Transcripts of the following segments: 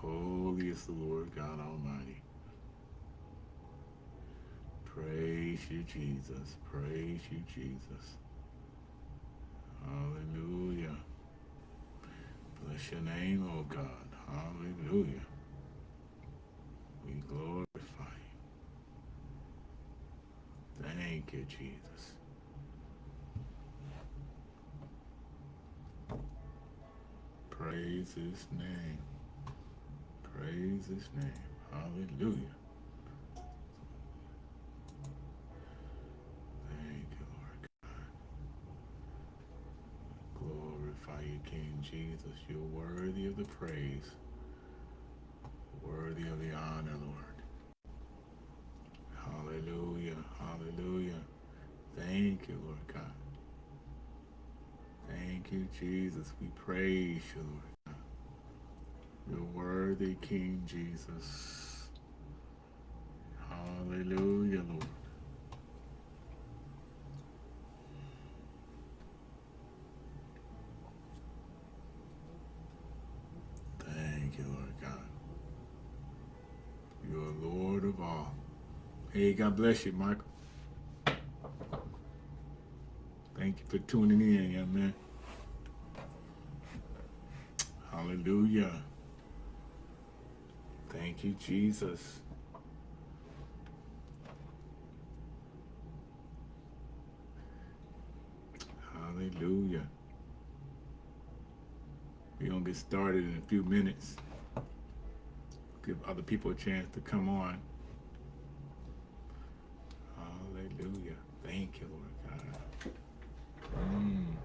Holy is the Lord God Almighty. Praise you, Jesus. Praise you, Jesus. Hallelujah. Bless your name, oh God. Hallelujah. We glorify you. Thank you, Jesus. Praise his name. Praise his name. Hallelujah. Thank you, Lord God. Glorify you, King Jesus. You're worthy of the praise. Worthy of the honor, Lord. Hallelujah. Hallelujah. Thank you, Lord God. Thank you, Jesus. We praise you, Lord. You're worthy, King Jesus. Hallelujah, Lord. Thank you, Lord God. You're Lord of all. Hey, God bless you, Michael. Thank you for tuning in, young man. Hallelujah. Thank you, Jesus. Hallelujah. We're going to get started in a few minutes. Give other people a chance to come on. Hallelujah. Thank you, Lord God. Mm.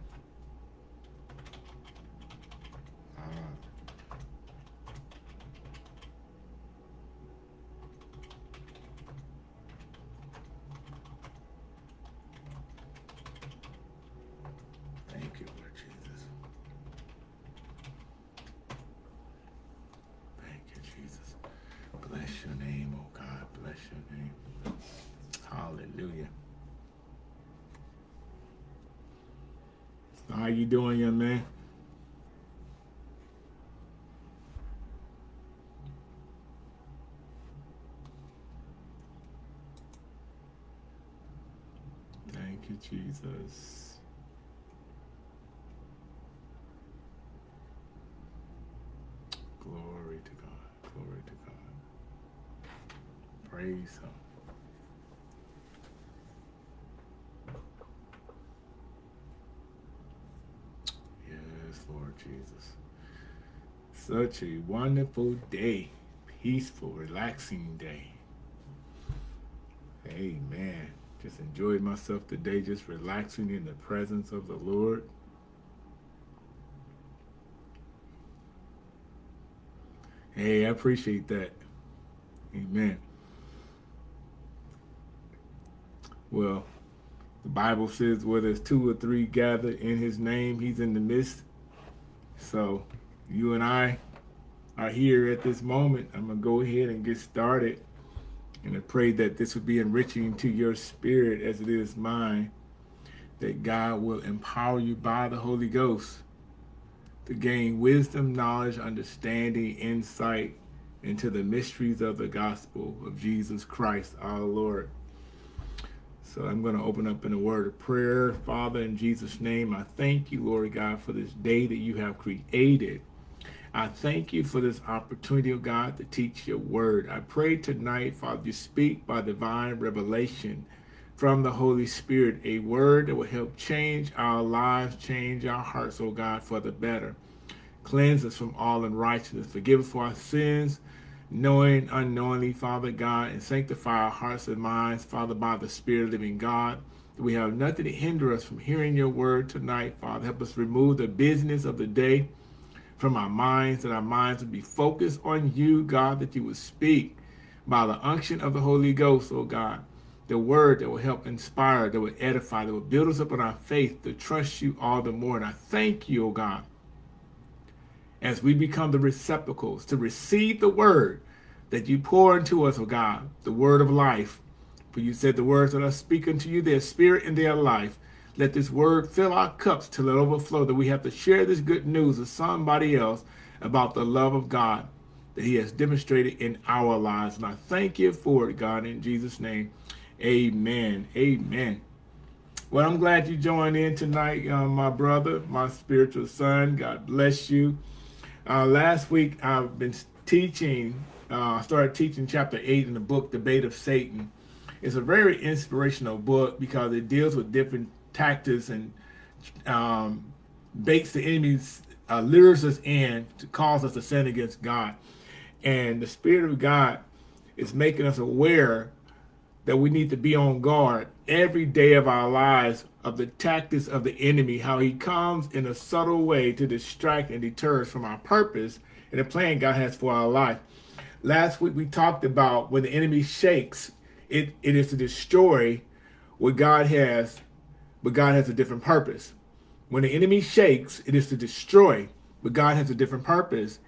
How you doing, young man? Thank you, Jesus. Glory to God. Glory to God. Praise Him. Lord Jesus. Such a wonderful day, peaceful, relaxing day. Amen. Just enjoyed myself today, just relaxing in the presence of the Lord. Hey, I appreciate that. Amen. Well, the Bible says where there's two or three gathered in his name, he's in the midst. So you and I are here at this moment. I'm going to go ahead and get started. And I pray that this will be enriching to your spirit as it is mine. That God will empower you by the Holy Ghost to gain wisdom, knowledge, understanding, insight into the mysteries of the gospel of Jesus Christ, our Lord. So I'm going to open up in a word of prayer. Father, in Jesus' name, I thank you, Lord God, for this day that you have created. I thank you for this opportunity, oh God, to teach your word. I pray tonight, Father, you speak by divine revelation from the Holy Spirit, a word that will help change our lives, change our hearts, oh God, for the better. Cleanse us from all unrighteousness. Forgive us for our sins knowing, unknowingly, Father God, and sanctify our hearts and minds, Father, by the Spirit of living God. We have nothing to hinder us from hearing your word tonight, Father. Help us remove the business of the day from our minds, that our minds would be focused on you, God, that you would speak by the unction of the Holy Ghost, oh God. The word that will help inspire, that will edify, that will build us up in our faith to trust you all the more. And I thank you, oh God, as we become the receptacles to receive the word that you pour into us, oh God, the word of life. For you said the words that I speak unto you, their spirit and their life. Let this word fill our cups till it overflow, that we have to share this good news with somebody else about the love of God that he has demonstrated in our lives. And I thank you for it, God, in Jesus' name. Amen. Amen. Well, I'm glad you joined in tonight, uh, my brother, my spiritual son. God bless you. Uh, last week, I've been teaching, uh, I started teaching chapter 8 in the book, Bait of Satan. It's a very inspirational book because it deals with different tactics and um, baits the enemy's uh, lures us in to cause us to sin against God. And the Spirit of God is making us aware that we need to be on guard every day of our lives of the tactics of the enemy, how he comes in a subtle way to distract and deter us from our purpose and the plan God has for our life. Last week we talked about when the enemy shakes, it, it is to destroy what God has, but God has a different purpose. When the enemy shakes, it is to destroy, but God has a different purpose.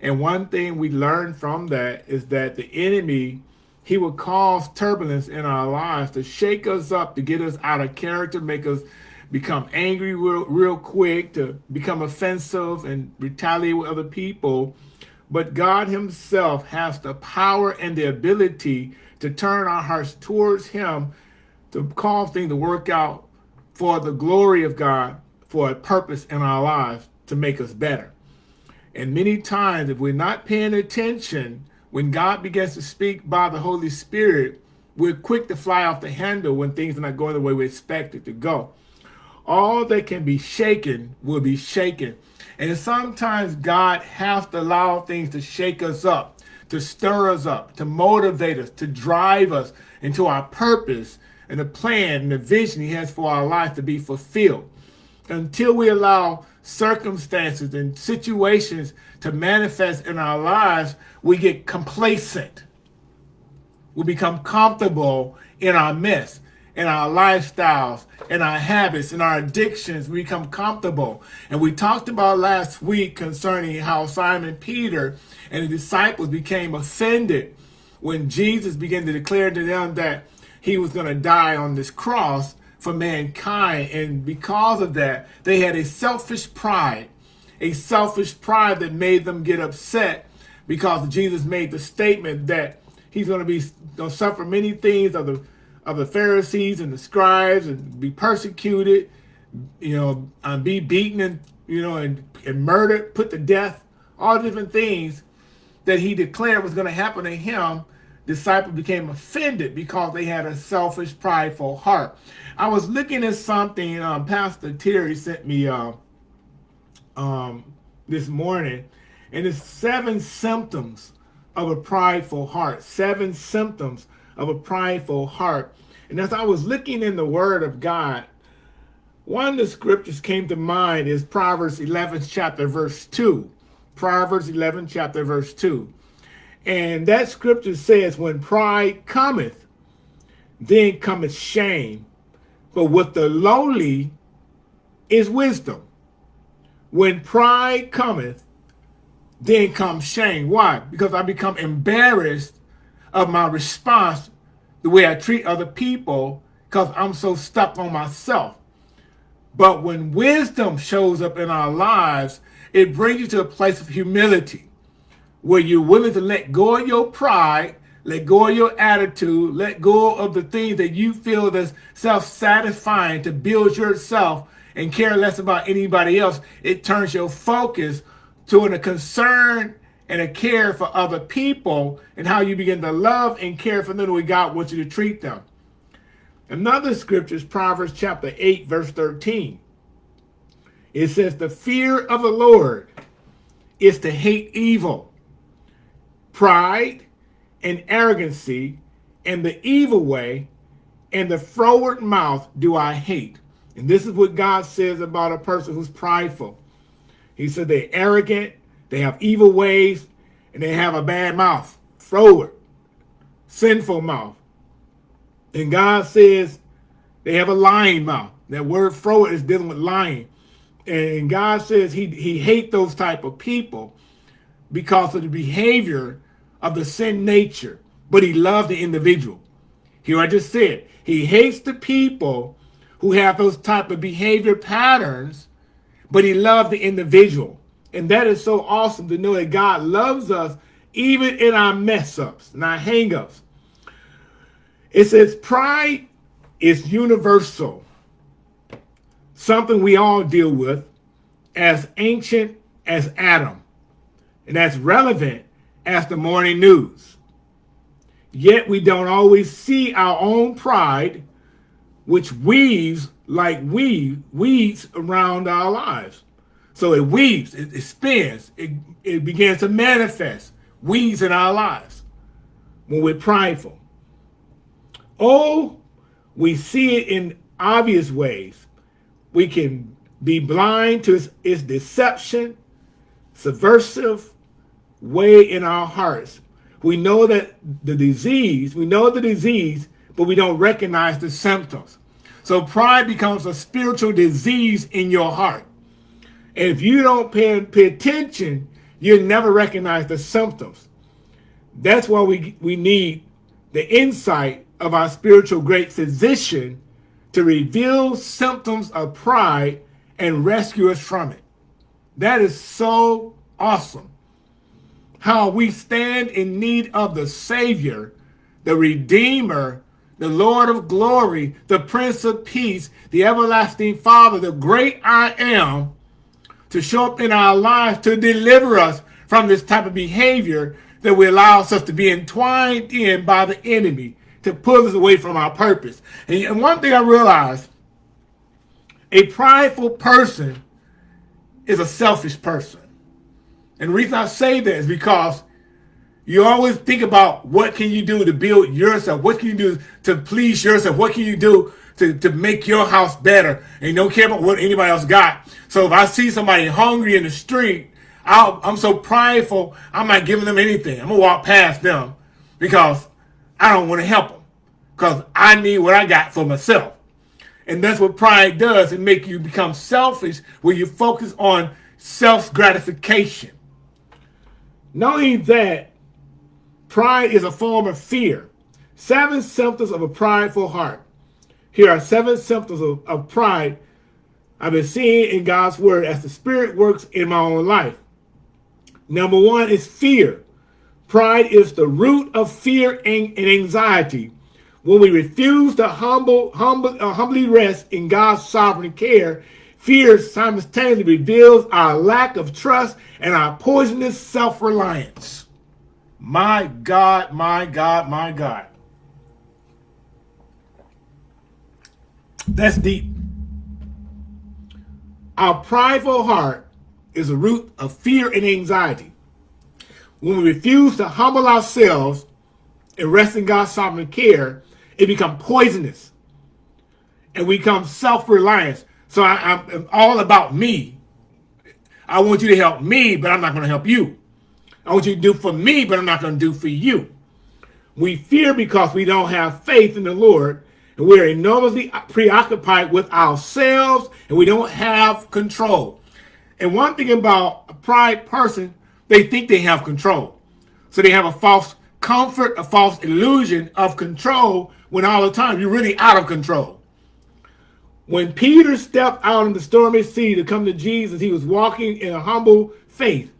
And one thing we learn from that is that the enemy, he will cause turbulence in our lives to shake us up, to get us out of character, make us become angry real, real quick, to become offensive and retaliate with other people. But God himself has the power and the ability to turn our hearts towards him, to cause things to work out for the glory of God for a purpose in our lives to make us better. And many times, if we're not paying attention, when God begins to speak by the Holy Spirit, we're quick to fly off the handle when things are not going the way we expect it to go. All that can be shaken will be shaken. And sometimes God has to allow things to shake us up, to stir us up, to motivate us, to drive us into our purpose and the plan and the vision he has for our life to be fulfilled until we allow circumstances and situations to manifest in our lives, we get complacent. We become comfortable in our mess, in our lifestyles, in our habits, in our addictions. We become comfortable. And we talked about last week concerning how Simon Peter and the disciples became offended when Jesus began to declare to them that he was going to die on this cross for mankind. And because of that, they had a selfish pride, a selfish pride that made them get upset because Jesus made the statement that he's going to be going to suffer many things of the of the Pharisees and the scribes and be persecuted, you know, and be beaten and you know and, and murdered, put to death, all different things that he declared was going to happen to him disciples became offended because they had a selfish, prideful heart. I was looking at something um, Pastor Terry sent me uh, um, this morning, and it's seven symptoms of a prideful heart. Seven symptoms of a prideful heart. And as I was looking in the Word of God, one of the scriptures came to mind is Proverbs 11 chapter verse 2. Proverbs 11 chapter verse 2. And that scripture says, when pride cometh, then cometh shame. But with the lowly is wisdom. When pride cometh, then comes shame. Why? Because I become embarrassed of my response, the way I treat other people, because I'm so stuck on myself. But when wisdom shows up in our lives, it brings you to a place of humility where you're willing to let go of your pride, let go of your attitude, let go of the things that you feel that's self-satisfying to build yourself and care less about anybody else. It turns your focus to a concern and a care for other people and how you begin to love and care for them the way God wants you to treat them. Another scripture is Proverbs chapter 8, verse 13. It says, the fear of the Lord is to hate evil pride and arrogancy and the evil way and the froward mouth do I hate. And this is what God says about a person who's prideful. He said they're arrogant, they have evil ways, and they have a bad mouth, froward, sinful mouth. And God says they have a lying mouth. That word froward is dealing with lying. And God says he, he hates those type of people because of the behavior of the sin nature, but he loves the individual. Here I just said, he hates the people who have those type of behavior patterns, but he loves the individual. And that is so awesome to know that God loves us even in our mess ups and our hang ups. It says pride is universal, something we all deal with as ancient as Adam, and as relevant as the morning news. Yet we don't always see our own pride, which weaves like weave, weeds around our lives. So it weaves, it, it spins, it, it begins to manifest, weeds in our lives when we're prideful. Oh, we see it in obvious ways. We can be blind to its, its deception, subversive way in our hearts. We know that the disease, we know the disease, but we don't recognize the symptoms. So pride becomes a spiritual disease in your heart. And if you don't pay, pay attention, you'll never recognize the symptoms. That's why we, we need the insight of our spiritual great physician to reveal symptoms of pride and rescue us from it. That is so awesome. How we stand in need of the Savior, the Redeemer, the Lord of glory, the Prince of Peace, the everlasting Father, the great I am, to show up in our lives to deliver us from this type of behavior that we allow ourselves to be entwined in by the enemy to pull us away from our purpose. And one thing I realized, a prideful person is a selfish person. And the reason I say that is because you always think about what can you do to build yourself? What can you do to please yourself? What can you do to, to make your house better? And you don't care about what anybody else got. So if I see somebody hungry in the street, i am so prideful, I'm not giving them anything. I'm going to walk past them because I don't want to help them because I need what I got for myself. And that's what pride does. It make you become selfish where you focus on self-gratification. Not only that, pride is a form of fear. Seven symptoms of a prideful heart. Here are seven symptoms of, of pride I've been seeing in God's word as the Spirit works in my own life. Number one is fear. Pride is the root of fear and, anxiety. When we refuse to humble, humble, uh, humbly rest in God's sovereign care, fear simultaneously reveals our lack of trust and our poisonous self-reliance. My God, my God, my God. That's deep. Our prideful heart is a root of fear and anxiety. When we refuse to humble ourselves and rest in God's sovereign care, it becomes poisonous and we become self-reliant. So I, am all about me. I want you to help me, but I'm not going to help you. I want you to do for me, but I'm not going to do for you. We fear because we don't have faith in the Lord and we're enormously preoccupied with ourselves and we don't have control. And one thing about a pride person, they think they have control. So they have a false comfort, a false illusion of control when all the time you're really out of control. When Peter stepped out in the stormy sea to come to Jesus, he was walking in a humble faith.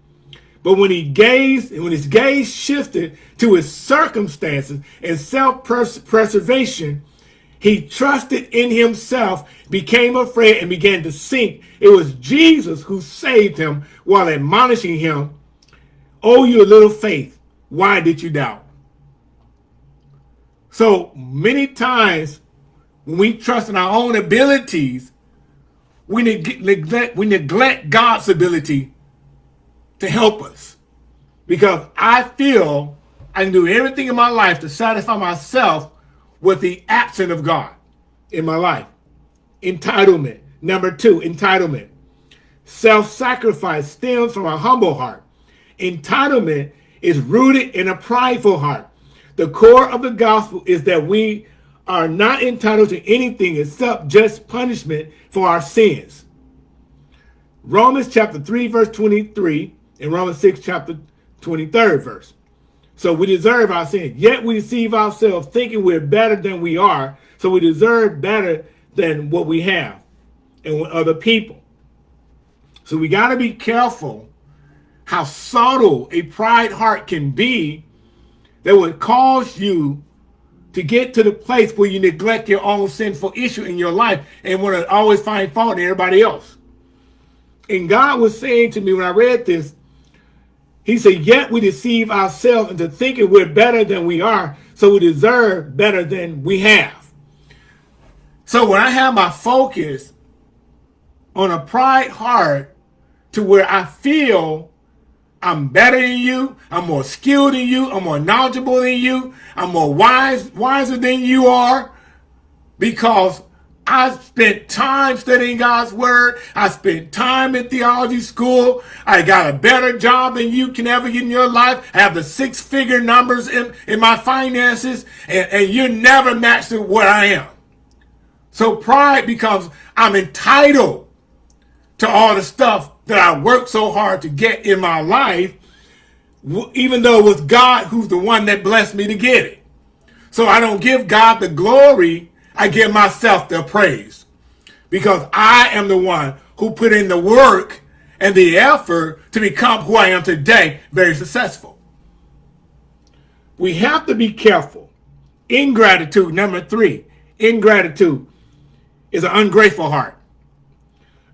But when he gazed, when his gaze shifted to his circumstances and self-preservation, he trusted in himself, became afraid, and began to sink. It was Jesus who saved him while admonishing him, Oh, you little faith, why did you doubt? So many times when we trust in our own abilities, we neglect, we neglect God's ability to help us. Because I feel I can do everything in my life to satisfy myself with the absence of God in my life. Entitlement. Number two, entitlement. Self-sacrifice stems from a humble heart. Entitlement is rooted in a prideful heart. The core of the gospel is that we are not entitled to anything except just punishment for our sins. Romans chapter 3, verse 23, and Romans 6, chapter 23rd verse. So we deserve our sin. Yet we deceive ourselves thinking we're better than we are. So we deserve better than what we have and what other people. So we got to be careful how subtle a pride heart can be that would cause you to get to the place where you neglect your own sinful issue in your life and want to always find fault in everybody else. And God was saying to me when I read this, he said, yet we deceive ourselves into thinking we're better than we are, so we deserve better than we have. So when I have my focus on a pride heart to where I feel I'm better than you, I'm more skilled than you, I'm more knowledgeable than you, I'm more wise, wiser than you are, because I spent time studying God's word. I spent time in theology school. I got a better job than you can ever get in your life. I have the six figure numbers in, in my finances and, and you're never matched to what I am. So pride becomes I'm entitled to all the stuff that I worked so hard to get in my life, even though it was God who's the one that blessed me to get it. So I don't give God the glory I give myself the praise because I am the one who put in the work and the effort to become who I am today, very successful. We have to be careful. Ingratitude, number three, ingratitude is an ungrateful heart.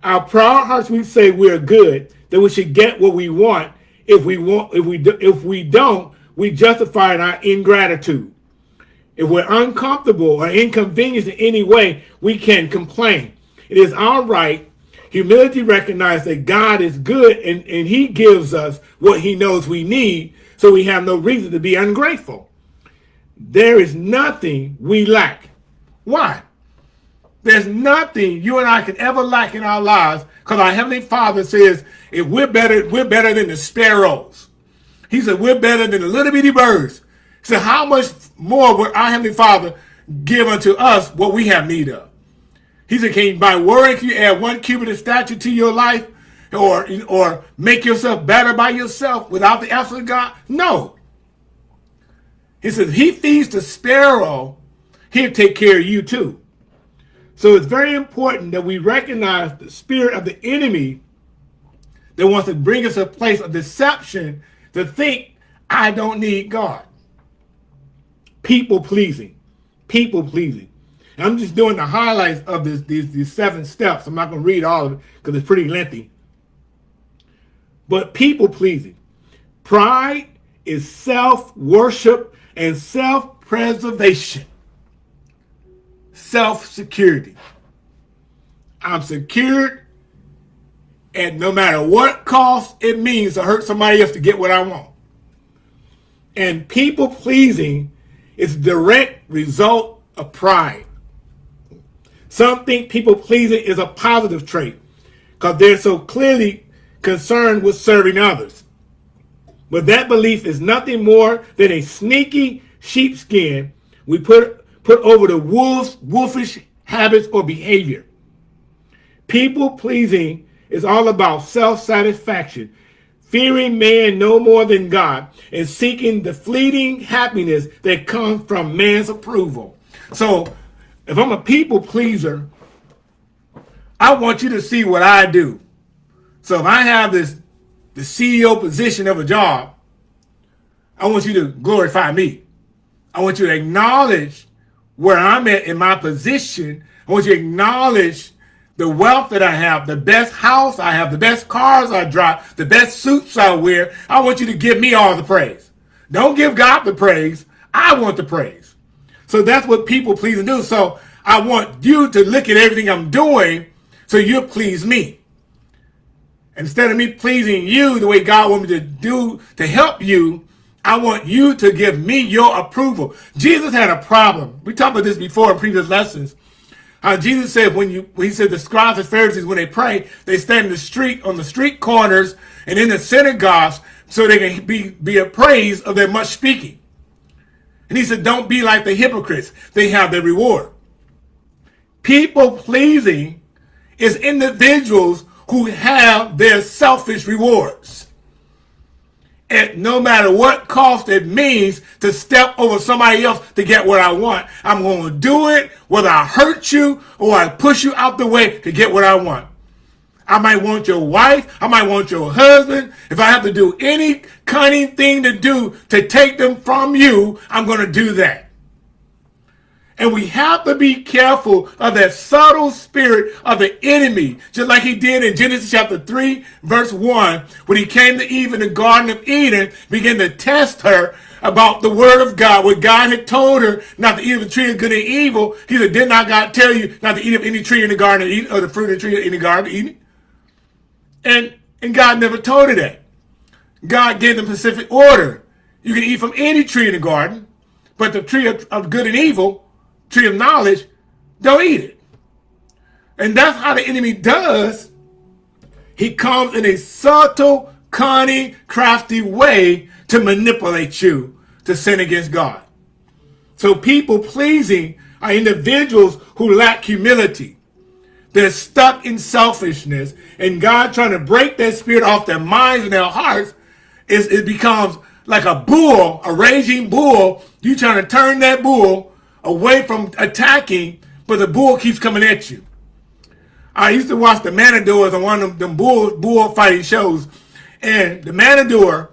Our proud hearts, we say we're good, that we should get what we want. If we want, if we do, if we don't, we justify our ingratitude. If we're uncomfortable or inconvenienced in any way, we can complain. It is our right. Humility recognizes that God is good and, and he gives us what he knows we need, so we have no reason to be ungrateful. There is nothing we lack. Why? There's nothing you and I can ever lack in our lives because our Heavenly Father says if we're better, we're better than the sparrows. He said we're better than the little bitty birds. So how much more will our Heavenly Father give unto us what we have need of? He said, can you, by worrying, can you add one cubit of stature to your life? Or, or make yourself better by yourself without the effort of God? No. He says, he feeds the sparrow, he'll take care of you too. So it's very important that we recognize the spirit of the enemy that wants to bring us a place of deception to think, I don't need God people pleasing, people pleasing. And I'm just doing the highlights of this, these, these seven steps. I'm not going to read all of it because it's pretty lengthy. But people pleasing. Pride is self-worship and self-preservation. Self-security. I'm secured and no matter what cost it means to hurt somebody else to get what I want. And people pleasing it's direct result of pride. Some think people pleasing is a positive trait because they're so clearly concerned with serving others. But that belief is nothing more than a sneaky sheepskin we put, put over the wolf's wolfish habits or behavior. People pleasing is all about self-satisfaction fearing man no more than God, and seeking the fleeting happiness that comes from man's approval. So if I'm a people pleaser, I want you to see what I do. So if I have this the CEO position of a job, I want you to glorify me. I want you to acknowledge where I'm at in my position. I want you to acknowledge the wealth that I have, the best house I have, the best cars I drive, the best suits I wear, I want you to give me all the praise. Don't give God the praise. I want the praise. So that's what people please and do. So I want you to look at everything I'm doing so you please me. Instead of me pleasing you the way God wants me to do to help you, I want you to give me your approval. Jesus had a problem. We talked about this before in previous lessons. Jesus said when you he said the scribes and Pharisees when they pray, they stand in the street on the street corners and in the synagogues so they can be be appraised of their much speaking. And he said, don't be like the hypocrites. They have their reward. People pleasing is individuals who have their selfish rewards at no matter what cost it means to step over somebody else to get what I want. I'm going to do it whether I hurt you or I push you out the way to get what I want. I might want your wife. I might want your husband. If I have to do any cunning thing to do to take them from you, I'm going to do that. And we have to be careful of that subtle spirit of the enemy, just like he did in Genesis chapter 3, verse 1, when he came to Eve in the Garden of Eden, began to test her about the word of God, what God had told her not to eat of the tree of good and evil. He said, did not God tell you not to eat of any tree in the Garden of Eden, or the fruit of the tree in the Garden of Eden? And, and God never told her that. God gave them specific order. You can eat from any tree in the garden, but the tree of, of good and evil, tree of knowledge, don't eat it. And that's how the enemy does. He comes in a subtle, cunning, crafty way to manipulate you to sin against God. So people pleasing are individuals who lack humility. They're stuck in selfishness and God trying to break that spirit off their minds and their hearts is it becomes like a bull, a raging bull. You trying to turn that bull away from attacking, but the bull keeps coming at you. I used to watch the Matadors on one of them bull, bull fighting shows. And the Matador,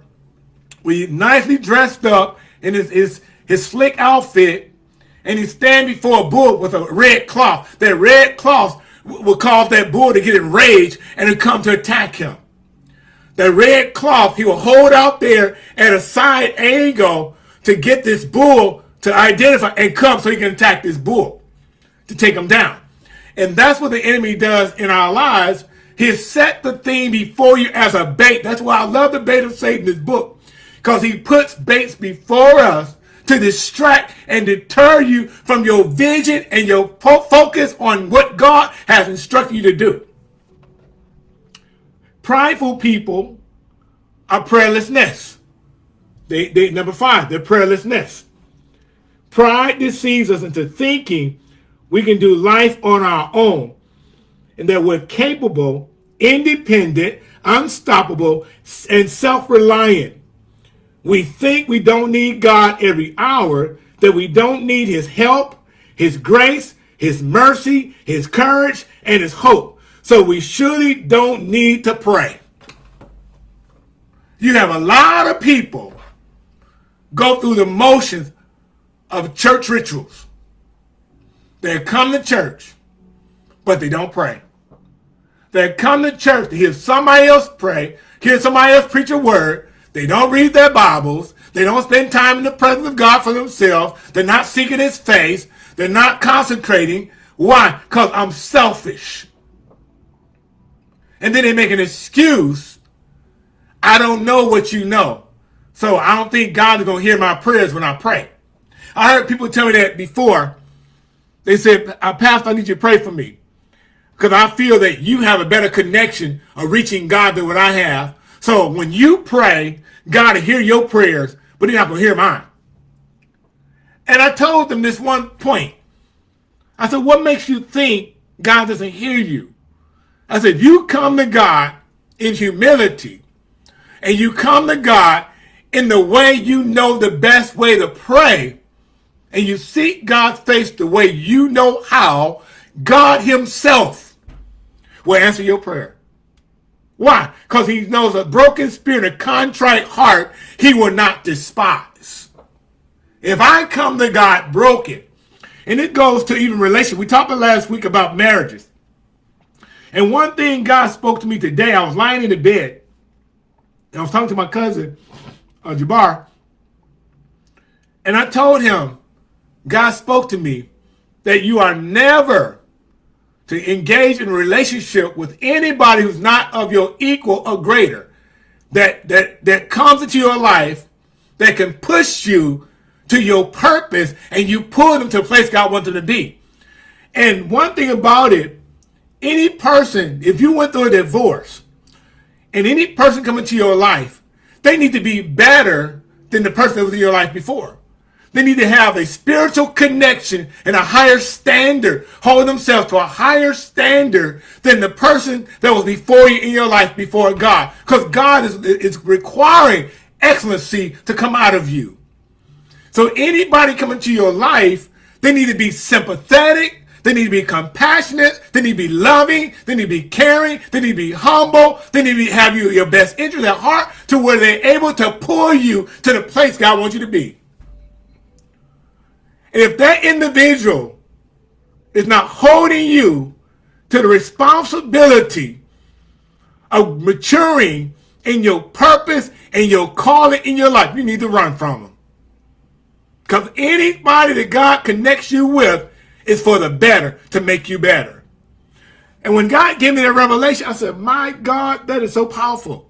we nicely dressed up in his, his, his slick outfit, and he stand before a bull with a red cloth. That red cloth will cause that bull to get enraged and to come to attack him. The red cloth he will hold out there at a side angle to get this bull to identify and come so he can attack this bull to take him down. And that's what the enemy does in our lives. He set the thing before you as a bait. That's why I love the bait of Satan, this book, because he puts baits before us to distract and deter you from your vision and your focus on what God has instructed you to do. Prideful people are prayerlessness. They, they number five, they're prayerlessness. Pride deceives us into thinking we can do life on our own and that we're capable, independent, unstoppable, and self-reliant. We think we don't need God every hour, that we don't need his help, his grace, his mercy, his courage, and his hope. So we surely don't need to pray. You have a lot of people go through the motions of church rituals. They come to church, but they don't pray. They come to church to hear somebody else pray, hear somebody else preach a word, they don't read their Bibles. They don't spend time in the presence of God for themselves. They're not seeking his face. They're not concentrating. Why? Because I'm selfish. And then they make an excuse. I don't know what you know. So I don't think God is going to hear my prayers when I pray. I heard people tell me that before. They said, uh, Pastor, I need you to pray for me. Because I feel that you have a better connection of reaching God than what I have. So when you pray, God will hear your prayers, but he's not going to hear mine. And I told them this one point. I said, what makes you think God doesn't hear you? I said, you come to God in humility and you come to God in the way you know the best way to pray and you seek God's face the way you know how, God himself will answer your prayer. Why? Because he knows a broken spirit, a contrite heart, he will not despise. If I come to God broken, and it goes to even relation. We talked last week about marriages. And one thing God spoke to me today, I was lying in the bed. And I was talking to my cousin, uh, Jabbar. And I told him, God spoke to me that you are never to engage in a relationship with anybody who's not of your equal or greater, that, that, that comes into your life, that can push you to your purpose and you pull them to a place God wants them to be. And one thing about it, any person, if you went through a divorce and any person coming into your life, they need to be better than the person that was in your life before. They need to have a spiritual connection and a higher standard, hold themselves to a higher standard than the person that was before you in your life before God. Because God is, is requiring excellency to come out of you. So anybody coming to your life, they need to be sympathetic. They need to be compassionate. They need to be loving. They need to be caring. They need to be humble. They need to have you your best interest at heart to where they're able to pull you to the place God wants you to be. And if that individual is not holding you to the responsibility of maturing in your purpose and your calling in your life, you need to run from them. Because anybody that God connects you with is for the better, to make you better. And when God gave me that revelation, I said, my God, that is so powerful.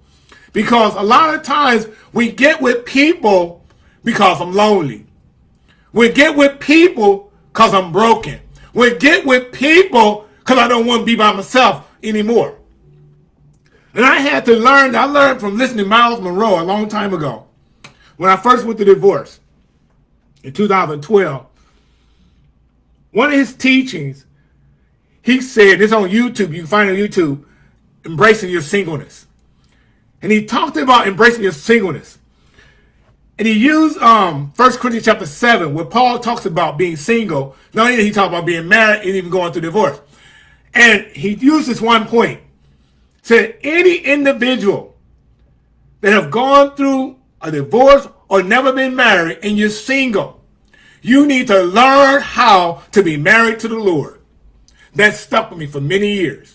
Because a lot of times we get with people because I'm lonely. We get with people because I'm broken. We get with people because I don't want to be by myself anymore. And I had to learn, I learned from listening to Myles Munroe a long time ago. When I first went to divorce in 2012, one of his teachings, he said, this on YouTube, you can find on YouTube, embracing your singleness. And he talked about embracing your singleness. And he used um, 1 Corinthians chapter 7, where Paul talks about being single. Not only did he talk about being married and even going through divorce. And he used this one point. Said any individual that have gone through a divorce or never been married and you're single, you need to learn how to be married to the Lord. That stuck with me for many years.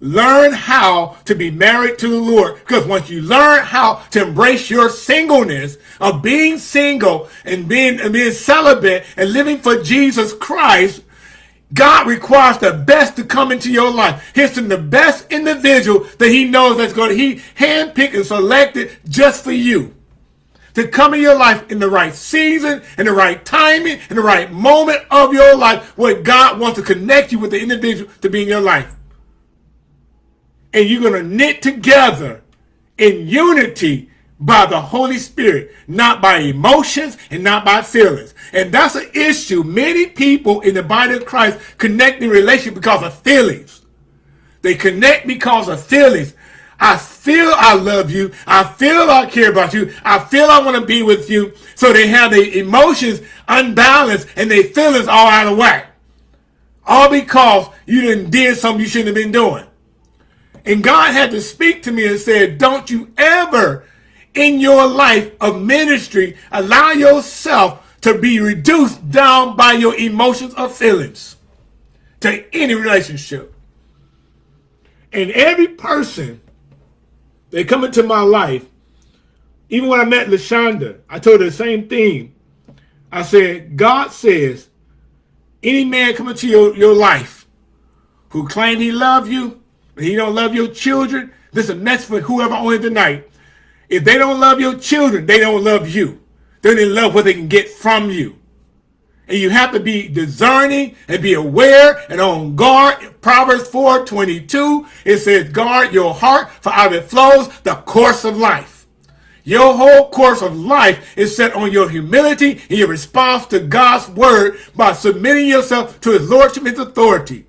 Learn how to be married to the Lord. Because once you learn how to embrace your singleness of being single and being, and being celibate and living for Jesus Christ, God requires the best to come into your life. He's the best individual that he knows that's going to, he handpicked and selected just for you. To come in your life in the right season, in the right timing, in the right moment of your life, where God wants to connect you with the individual to be in your life and you're going to knit together in unity by the Holy Spirit, not by emotions and not by feelings. And that's an issue. Many people in the body of Christ connect in relation because of feelings. They connect because of feelings. I feel I love you. I feel I care about you. I feel I want to be with you. So they have their emotions unbalanced and their feelings all out of whack. All because you didn't did something you shouldn't have been doing. And God had to speak to me and said, don't you ever in your life of ministry allow yourself to be reduced down by your emotions or feelings to any relationship. And every person that come into my life, even when I met LaShonda, I told her the same thing. I said, God says, any man come into your, your life who claim he love you, he don't love your children, this is a mess for whoever on it tonight. If they don't love your children, they don't love you. They don't love what they can get from you. And you have to be discerning and be aware and on guard. Proverbs 4, 22, it says, guard your heart, for out of it flows the course of life. Your whole course of life is set on your humility and your response to God's word by submitting yourself to his lordship and his authority.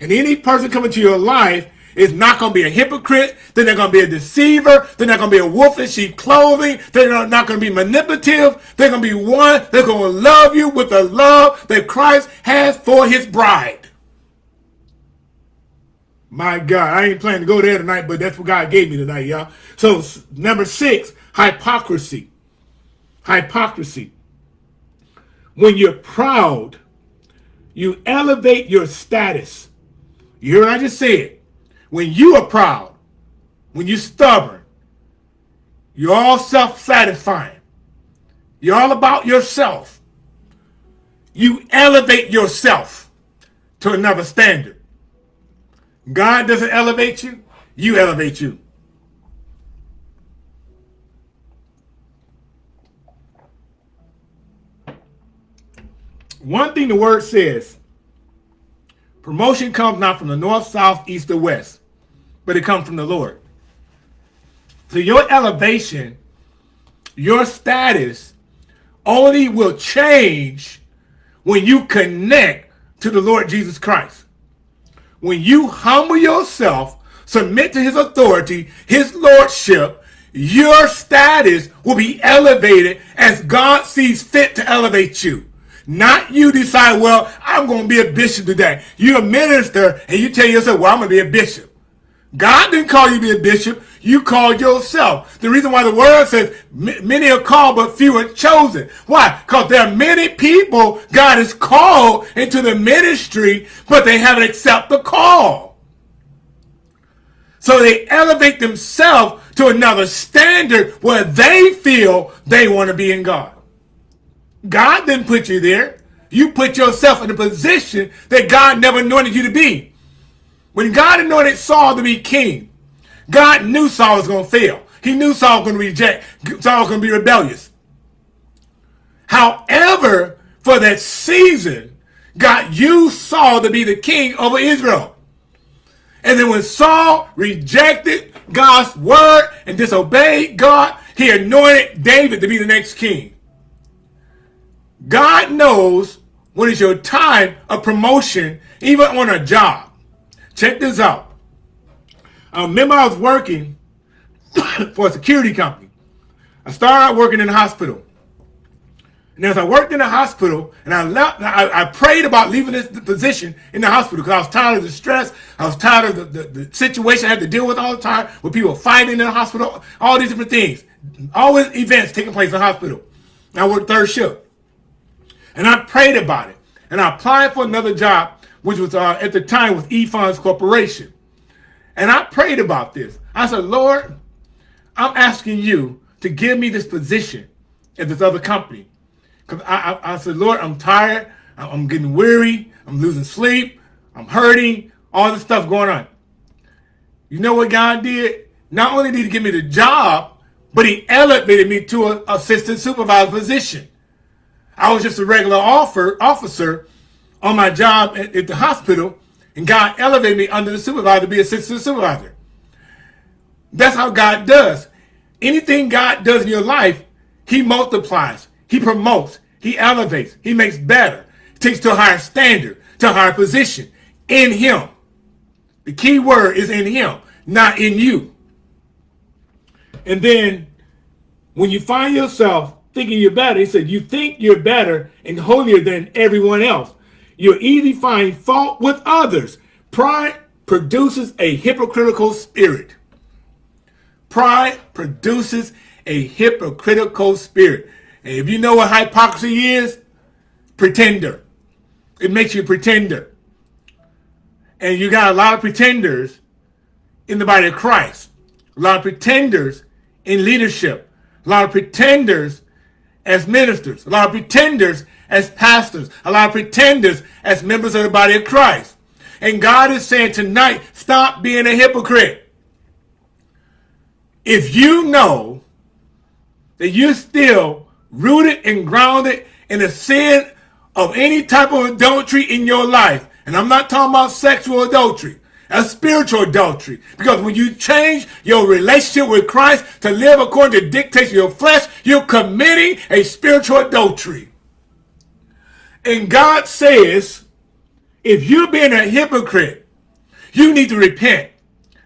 And any person coming to your life is not going to be a hypocrite. Then they're going to be a deceiver. They're not going to be a wolf in sheep clothing. They're not going to be manipulative. They're going to be one. They're going to love you with the love that Christ has for his bride. My God, I ain't planning to go there tonight, but that's what God gave me tonight, y'all. So number six, hypocrisy. Hypocrisy. When you're proud, you elevate your status. You hear what I just said? When you are proud, when you're stubborn, you're all self-satisfying, you're all about yourself, you elevate yourself to another standard. God doesn't elevate you, you elevate you. One thing the word says, promotion comes not from the north, south, east, or west but it comes from the Lord. So your elevation, your status only will change when you connect to the Lord Jesus Christ. When you humble yourself, submit to his authority, his lordship, your status will be elevated as God sees fit to elevate you. Not you decide, well, I'm going to be a bishop today. You're a minister and you tell yourself, well, I'm going to be a bishop. God didn't call you to be a bishop. You called yourself. The reason why the word says many are called, but few are chosen. Why? Because there are many people God has called into the ministry, but they haven't accepted the call. So they elevate themselves to another standard where they feel they want to be in God. God didn't put you there. You put yourself in a position that God never anointed you to be. When God anointed Saul to be king, God knew Saul was going to fail. He knew Saul was going to reject. Saul was going to be rebellious. However, for that season, God used Saul to be the king over Israel. And then when Saul rejected God's word and disobeyed God, he anointed David to be the next king. God knows when it's your time of promotion, even on a job. Check this out. I remember I was working for a security company. I started out working in the hospital. And as I worked in the hospital, and I left, I, I prayed about leaving this position in the hospital because I was tired of the stress. I was tired of the, the, the, situation I had to deal with all the time with people fighting in the hospital, all these different things. Always events taking place in the hospital. And I worked third shift. And I prayed about it. And I applied for another job, which was uh, at the time was E-Funds Corporation. And I prayed about this. I said, Lord, I'm asking you to give me this position at this other company. Because I, I, I, said, Lord, I'm tired. I'm getting weary. I'm losing sleep. I'm hurting. All this stuff going on. You know what God did? Not only did he give me the job, but he elevated me to an assistant supervisor position. I was just a regular offer, officer on my job at, at the hospital, and God elevated me under the supervisor to be a assistant supervisor. That's how God does. Anything God does in your life, he multiplies, he promotes, he elevates, he makes better, takes to a higher standard, to a higher position in him. The key word is in him, not in you. And then when you find yourself thinking you're better, he said, you think you're better and holier than everyone else. You'll easily find fault with others. Pride produces a hypocritical spirit. Pride produces a hypocritical spirit. And if you know what hypocrisy is, pretender. It makes you a pretender. And you got a lot of pretenders in the body of Christ. A lot of pretenders in leadership. A lot of pretenders as ministers. A lot of pretenders as pastors, a lot of pretenders as members of the body of Christ. And God is saying tonight, stop being a hypocrite. If you know that you're still rooted and grounded in the sin of any type of adultery in your life, and I'm not talking about sexual adultery, a spiritual adultery. Because when you change your relationship with Christ to live according to dictates of your flesh, you're committing a spiritual adultery. And God says, if you're being a hypocrite, you need to repent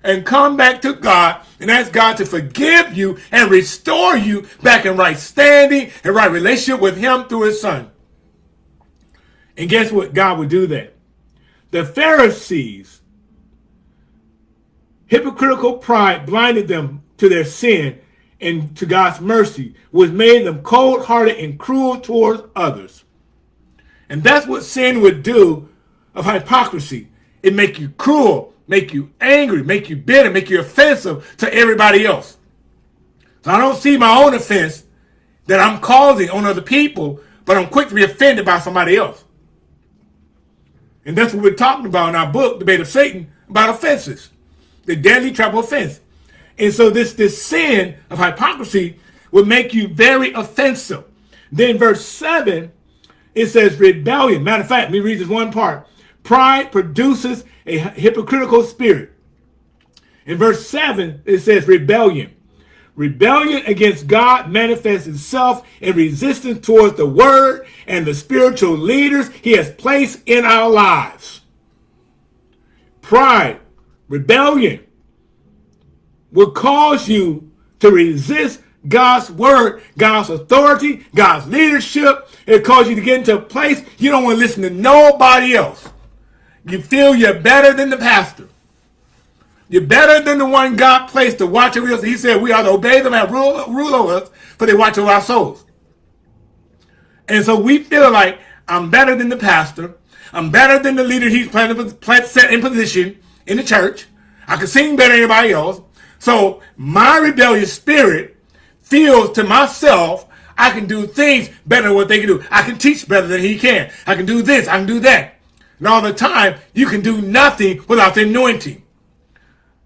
and come back to God and ask God to forgive you and restore you back in right standing and right relationship with him through his son. And guess what? God would do that. The Pharisees, hypocritical pride blinded them to their sin and to God's mercy, which made them cold-hearted and cruel towards others. And that's what sin would do of hypocrisy. It make you cruel, make you angry, make you bitter, make you offensive to everybody else. So I don't see my own offense that I'm causing on other people, but I'm quick to be offended by somebody else. And that's what we're talking about in our book, The Bait of Satan, about offenses. The deadly trap of offense. And so this, this sin of hypocrisy would make you very offensive. Then verse 7 it says rebellion. Matter of fact, let me read this one part. Pride produces a hypocritical spirit. In verse 7, it says rebellion. Rebellion against God manifests itself in resistance towards the word and the spiritual leaders he has placed in our lives. Pride, rebellion will cause you to resist God's word, God's authority, God's leadership. It causes you to get into a place you don't want to listen to nobody else. You feel you're better than the pastor. You're better than the one God placed to watch over us. He said we are to obey them and rule, rule over us, for they watch over our souls. And so we feel like I'm better than the pastor. I'm better than the leader he's planted, set in position in the church. I can sing better than anybody else. So my rebellious spirit feels to myself, I can do things better than what they can do. I can teach better than he can. I can do this. I can do that. And all the time, you can do nothing without the anointing.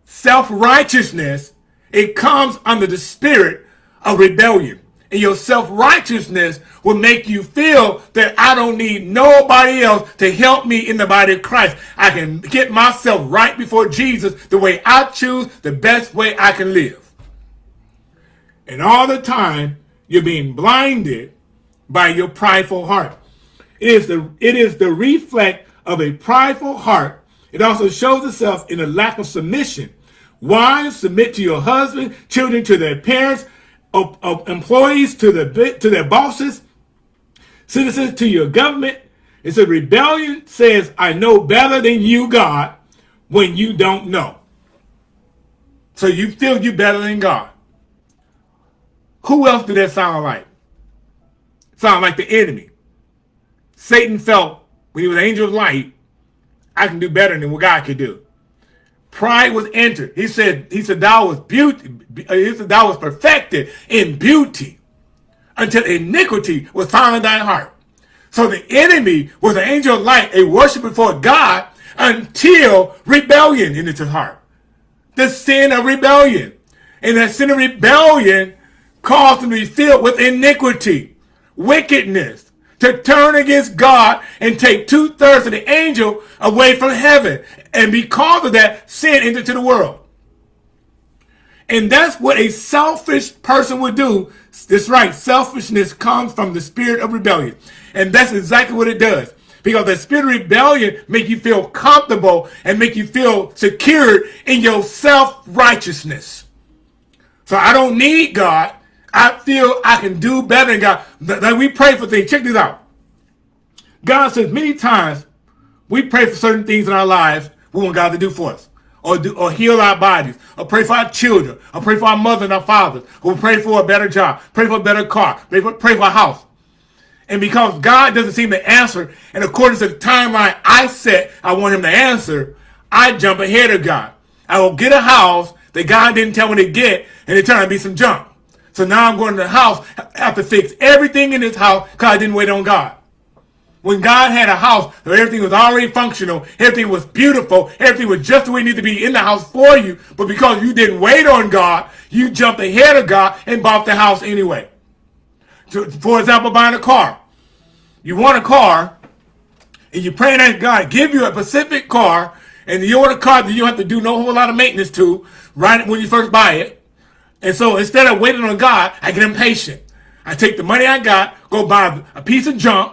Self-righteousness, it comes under the spirit of rebellion. And your self-righteousness will make you feel that I don't need nobody else to help me in the body of Christ. I can get myself right before Jesus the way I choose, the best way I can live. And all the time, you're being blinded by your prideful heart. It is the, it is the reflect of a prideful heart. It also shows itself in a lack of submission. Wives, submit to your husband, children to their parents, of, of employees to, the, to their bosses, citizens to your government. It's a rebellion says, I know better than you, God, when you don't know. So you feel you better than God. Who else did that sound like? Sound like the enemy. Satan felt when he was an angel of light, I can do better than what God could do. Pride was entered. He said, he said, thou was beauty, uh, he said, thou was perfected in beauty until iniquity was found in thy heart. So the enemy was an angel of light, a worship before God until rebellion in his heart. The sin of rebellion. And that sin of rebellion caused him to be filled with iniquity, wickedness, to turn against God and take two-thirds of the angel away from heaven. And because of that, sin entered into the world. And that's what a selfish person would do. That's right. Selfishness comes from the spirit of rebellion. And that's exactly what it does. Because the spirit of rebellion make you feel comfortable and make you feel secure in your self-righteousness. So I don't need God. I feel I can do better than God. That we pray for things. Check this out. God says many times we pray for certain things in our lives we want God to do for us. Or, do, or heal our bodies, or pray for our children, or pray for our mother and our fathers, or pray for a better job, pray for a better car, pray for, pray for a house. And because God doesn't seem to answer, and according to the timeline I set, I want him to answer, I jump ahead of God. I will get a house that God didn't tell me to get, and it turned out to be some junk. So now I'm going to the house, have to fix everything in this house because I didn't wait on God. When God had a house where everything was already functional, everything was beautiful, everything was just the way it needed to be in the house for you, but because you didn't wait on God, you jumped ahead of God and bought the house anyway. So, for example, buying a car. You want a car, and you're praying that God give you a specific car, and you want a car that you don't have to do no whole lot of maintenance to right when you first buy it. And so instead of waiting on God, I get impatient. I take the money I got, go buy a piece of junk,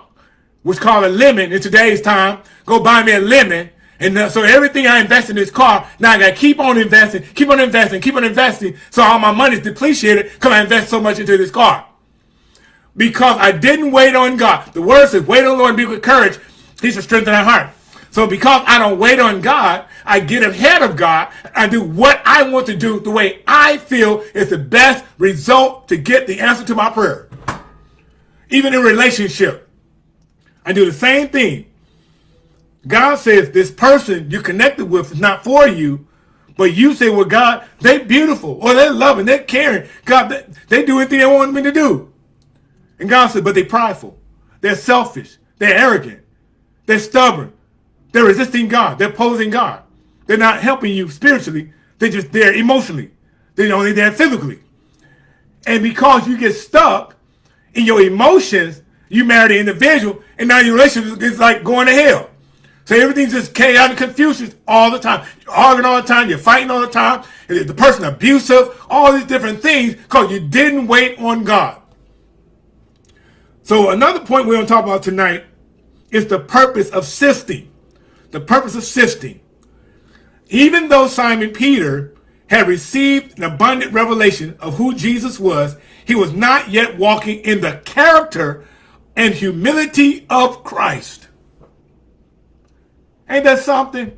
which called a lemon in today's time, go buy me a lemon. And uh, so everything I invest in this car, now I got to keep on investing, keep on investing, keep on investing. So all my money is depreciated because I invest so much into this car. Because I didn't wait on God. The word says, wait on the Lord and be with courage. He should strengthen our heart. So because I don't wait on God, I get ahead of God. I do what I want to do the way I feel is the best result to get the answer to my prayer. Even in relationship, I do the same thing. God says this person you connected with is not for you, but you say, well, God, they're beautiful, or they're loving, they're caring. God, they, they do anything they want me to do. And God said, but they're prideful. They're selfish. They're arrogant. They're stubborn. They're resisting God. They're opposing God. They're not helping you spiritually. They're just there emotionally. They're only there physically. And because you get stuck in your emotions, you marry the individual, and now your relationship is like going to hell. So everything's just chaotic confusion all the time. You're arguing all the time. You're fighting all the time. The person abusive, all these different things because you didn't wait on God. So another point we're going to talk about tonight is the purpose of sifting. The purpose of sifting. Even though Simon Peter had received an abundant revelation of who Jesus was, he was not yet walking in the character and humility of Christ. Ain't that something?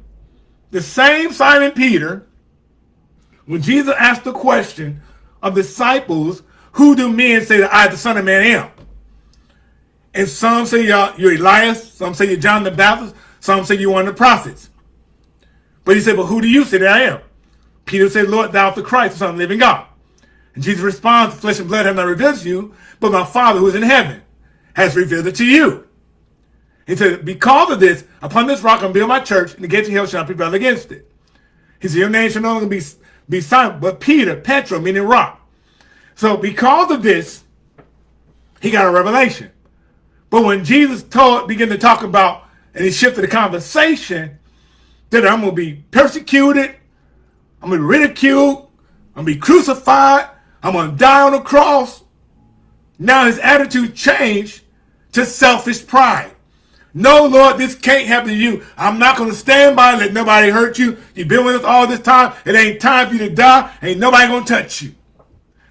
The same Simon Peter, when Jesus asked the question of disciples, who do men say that I, the Son of Man, am? And some say you're, Elias, some say you're John the Baptist, some say you're one of the prophets. But he said, but who do you say that I am? Peter said, Lord, thou art the Christ, the Son of the living God. And Jesus responds, flesh and blood have not revealed to you, but my Father who is in heaven has revealed it to you. He said, because of this, upon this rock I'm build my church, and the gates of hell shall not prevail against it. He said, your name shall no longer be, be Simon, but Peter, Petra, meaning rock. So because of this, he got a revelation. But when Jesus told, began to talk about, and he shifted the conversation, that I'm going to be persecuted, I'm going to be ridiculed, I'm going to be crucified, I'm going to die on the cross. Now his attitude changed to selfish pride. No, Lord, this can't happen to you. I'm not going to stand by and let nobody hurt you. You've been with us all this time. It ain't time for you to die. Ain't nobody going to touch you.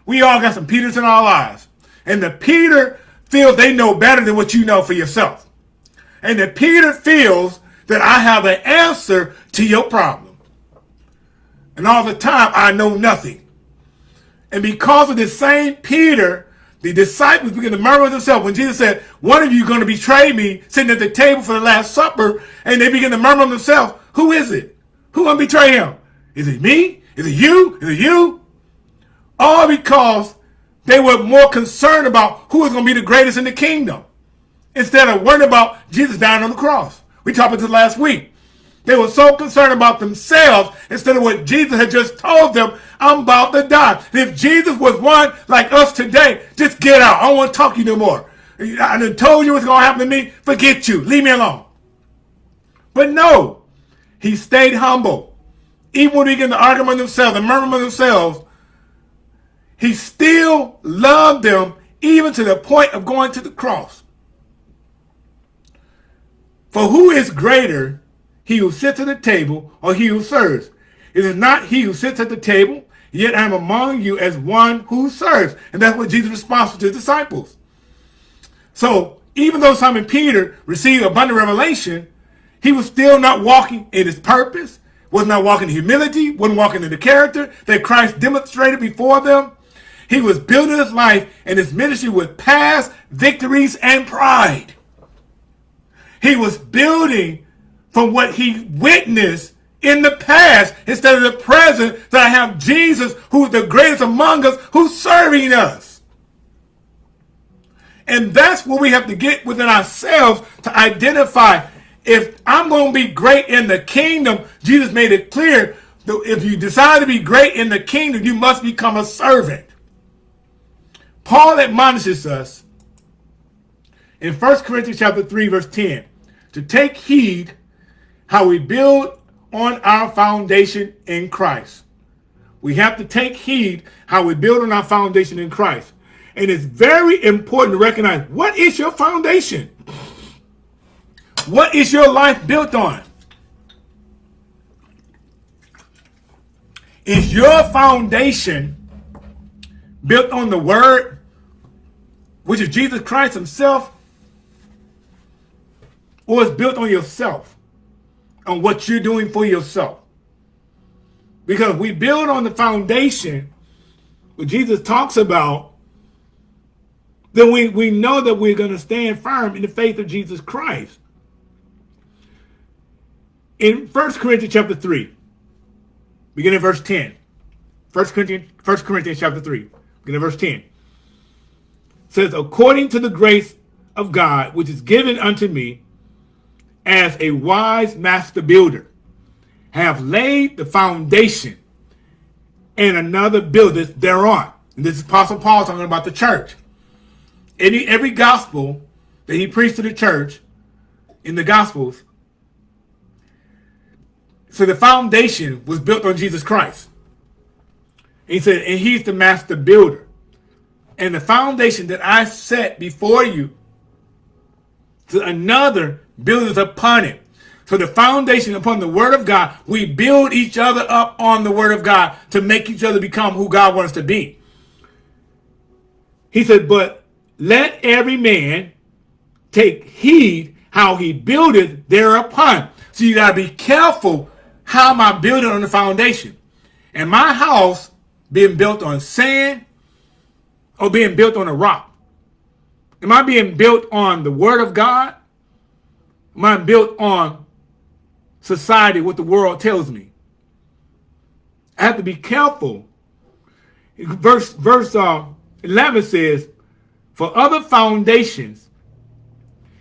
We all got some Peters in our lives. And the Peter feels they know better than what you know for yourself. And the Peter feels that I have the answer to your problem. And all the time, I know nothing. And because of this same Peter, the disciples begin to murmur themselves when Jesus said, one of you is going to betray me sitting at the table for the Last Supper. And they begin to murmur themselves, who is it? Who going to betray him? Is it me? Is it you? Is it you? All because they were more concerned about who was going to be the greatest in the kingdom instead of worrying about Jesus dying on the cross. We talked about this last week. They were so concerned about themselves instead of what Jesus had just told them, I'm about to die. if Jesus was one like us today, just get out. I don't want to talk to you no more. I done told you what's going to happen to me. Forget you. Leave me alone. But no, he stayed humble. Even when he get in the argument themselves and murmur themselves, he still loved them even to the point of going to the cross. For who is greater, he who sits at the table or he who serves? It is not he who sits at the table, yet I am among you as one who serves. And that's what Jesus responds to his disciples. So even though Simon Peter received abundant revelation, he was still not walking in his purpose, was not walking in humility, wasn't walking in the character that Christ demonstrated before them. He was building his life and his ministry with past victories and pride. He was building from what he witnessed in the past instead of the present that I have Jesus who is the greatest among us who's serving us. And that's what we have to get within ourselves to identify if I'm going to be great in the kingdom, Jesus made it clear that if you decide to be great in the kingdom, you must become a servant. Paul admonishes us in 1 Corinthians chapter 3, verse 10 to take heed how we build on our foundation in Christ. We have to take heed how we build on our foundation in Christ. And it's very important to recognize what is your foundation? What is your life built on? Is your foundation built on the word, which is Jesus Christ himself, or it's built on yourself, on what you're doing for yourself. Because we build on the foundation, what Jesus talks about, then we, we know that we're going to stand firm in the faith of Jesus Christ. In 1 Corinthians chapter 3, beginning verse 10. 1 Corinthians, 1 Corinthians chapter 3, beginning verse 10. Says, according to the grace of God, which is given unto me, as a wise master builder, have laid the foundation, and another buildeth thereon. And this is Apostle Paul talking about the church. Any every gospel that he preached to the church in the gospels. So the foundation was built on Jesus Christ. He said, and he's the master builder. And the foundation that I set before you to another buildeth upon it. So the foundation upon the word of God, we build each other up on the word of God to make each other become who God wants to be. He said, but let every man take heed how he buildeth thereupon. So you got to be careful how am I building on the foundation? And my house being built on sand or being built on a rock? Am I being built on the word of God? Am I built on society, what the world tells me? I have to be careful. Verse, verse uh, 11 says, For other foundations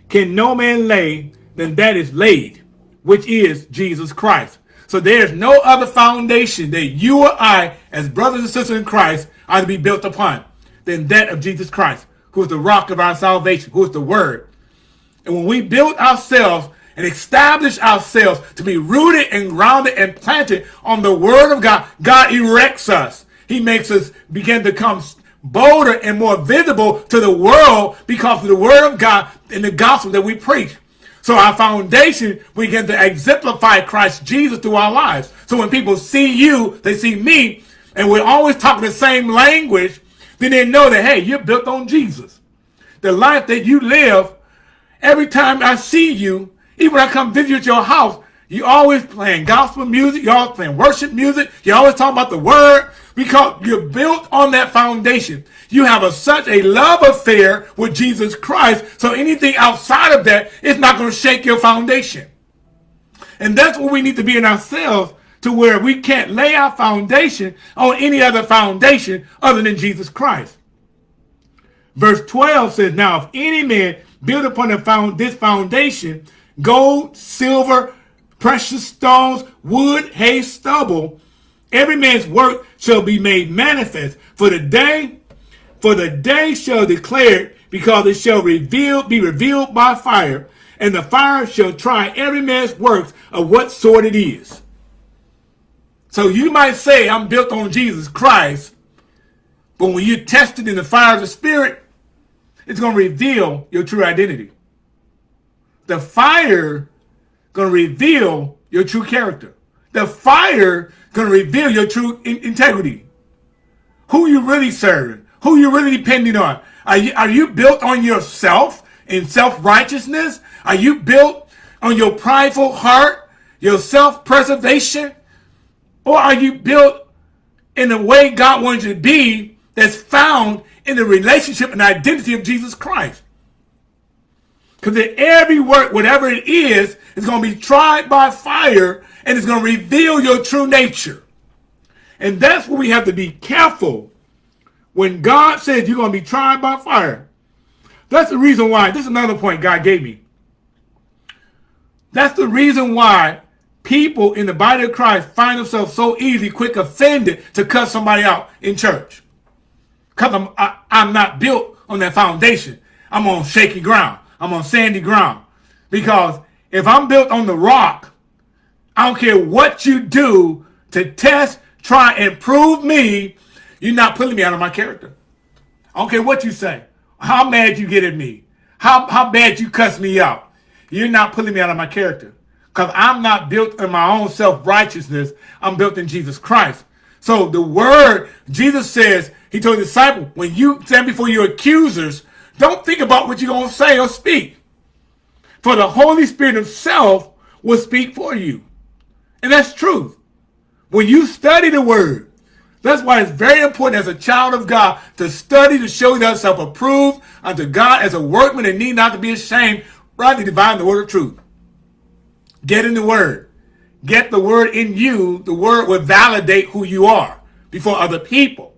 can no man lay than that is laid, which is Jesus Christ. So there's no other foundation that you or I, as brothers and sisters in Christ, are to be built upon than that of Jesus Christ, who is the rock of our salvation, who is the word. And when we build ourselves and establish ourselves to be rooted and grounded and planted on the word of God, God erects us. He makes us begin to come bolder and more visible to the world because of the word of God and the gospel that we preach. So our foundation, we to exemplify Christ Jesus through our lives. So when people see you, they see me, and we're always talking the same language, then they know that, hey, you're built on Jesus. The life that you live, every time I see you, even when I come visit your house, you always playing gospel music, you always playing worship music, you always talking about the word, because you're built on that foundation. You have a, such a love affair with Jesus Christ, so anything outside of that is not going to shake your foundation. And that's what we need to be in ourselves to where we can't lay our foundation on any other foundation other than Jesus Christ. Verse 12 says, Now if any man build upon found, this foundation, gold, silver, precious stones, wood, hay, stubble, every man's work shall be made manifest. For the day, for the day shall declare it, because it shall reveal, be revealed by fire, and the fire shall try every man's works of what sort it is. So you might say, I'm built on Jesus Christ, but when you're tested in the fire of the Spirit, it's going to reveal your true identity. The fire going to reveal your true character. The fire going to reveal your true in integrity. Who you really serving? Who you really depending on? Are you, are you built on yourself in self-righteousness? Are you built on your prideful heart, your self-preservation? Or are you built in the way God wants you to be that's found in the relationship and identity of Jesus Christ? Because every work, whatever it is, is going to be tried by fire and it's going to reveal your true nature. And that's what we have to be careful when God says you're going to be tried by fire. That's the reason why, this is another point God gave me. That's the reason why people in the body of Christ find themselves so easy, quick offended to cut somebody out in church. Because I'm, I, am i am not built on that foundation. I'm on shaky ground. I'm on sandy ground. Because if I'm built on the rock, I don't care what you do to test, try, and prove me, you're not pulling me out of my character. I don't care what you say. How mad you get at me. How, how bad you cuss me out. You're not pulling me out of my character. Because I'm not built in my own self-righteousness. I'm built in Jesus Christ. So the word, Jesus says, he told the disciple, when you stand before your accusers, don't think about what you're going to say or speak. For the Holy Spirit himself will speak for you. And that's truth. When you study the word, that's why it's very important as a child of God to study to show yourself approved unto God as a workman and need not to be ashamed, rightly divine the word of truth. Get in the word. Get the word in you. The word will validate who you are before other people.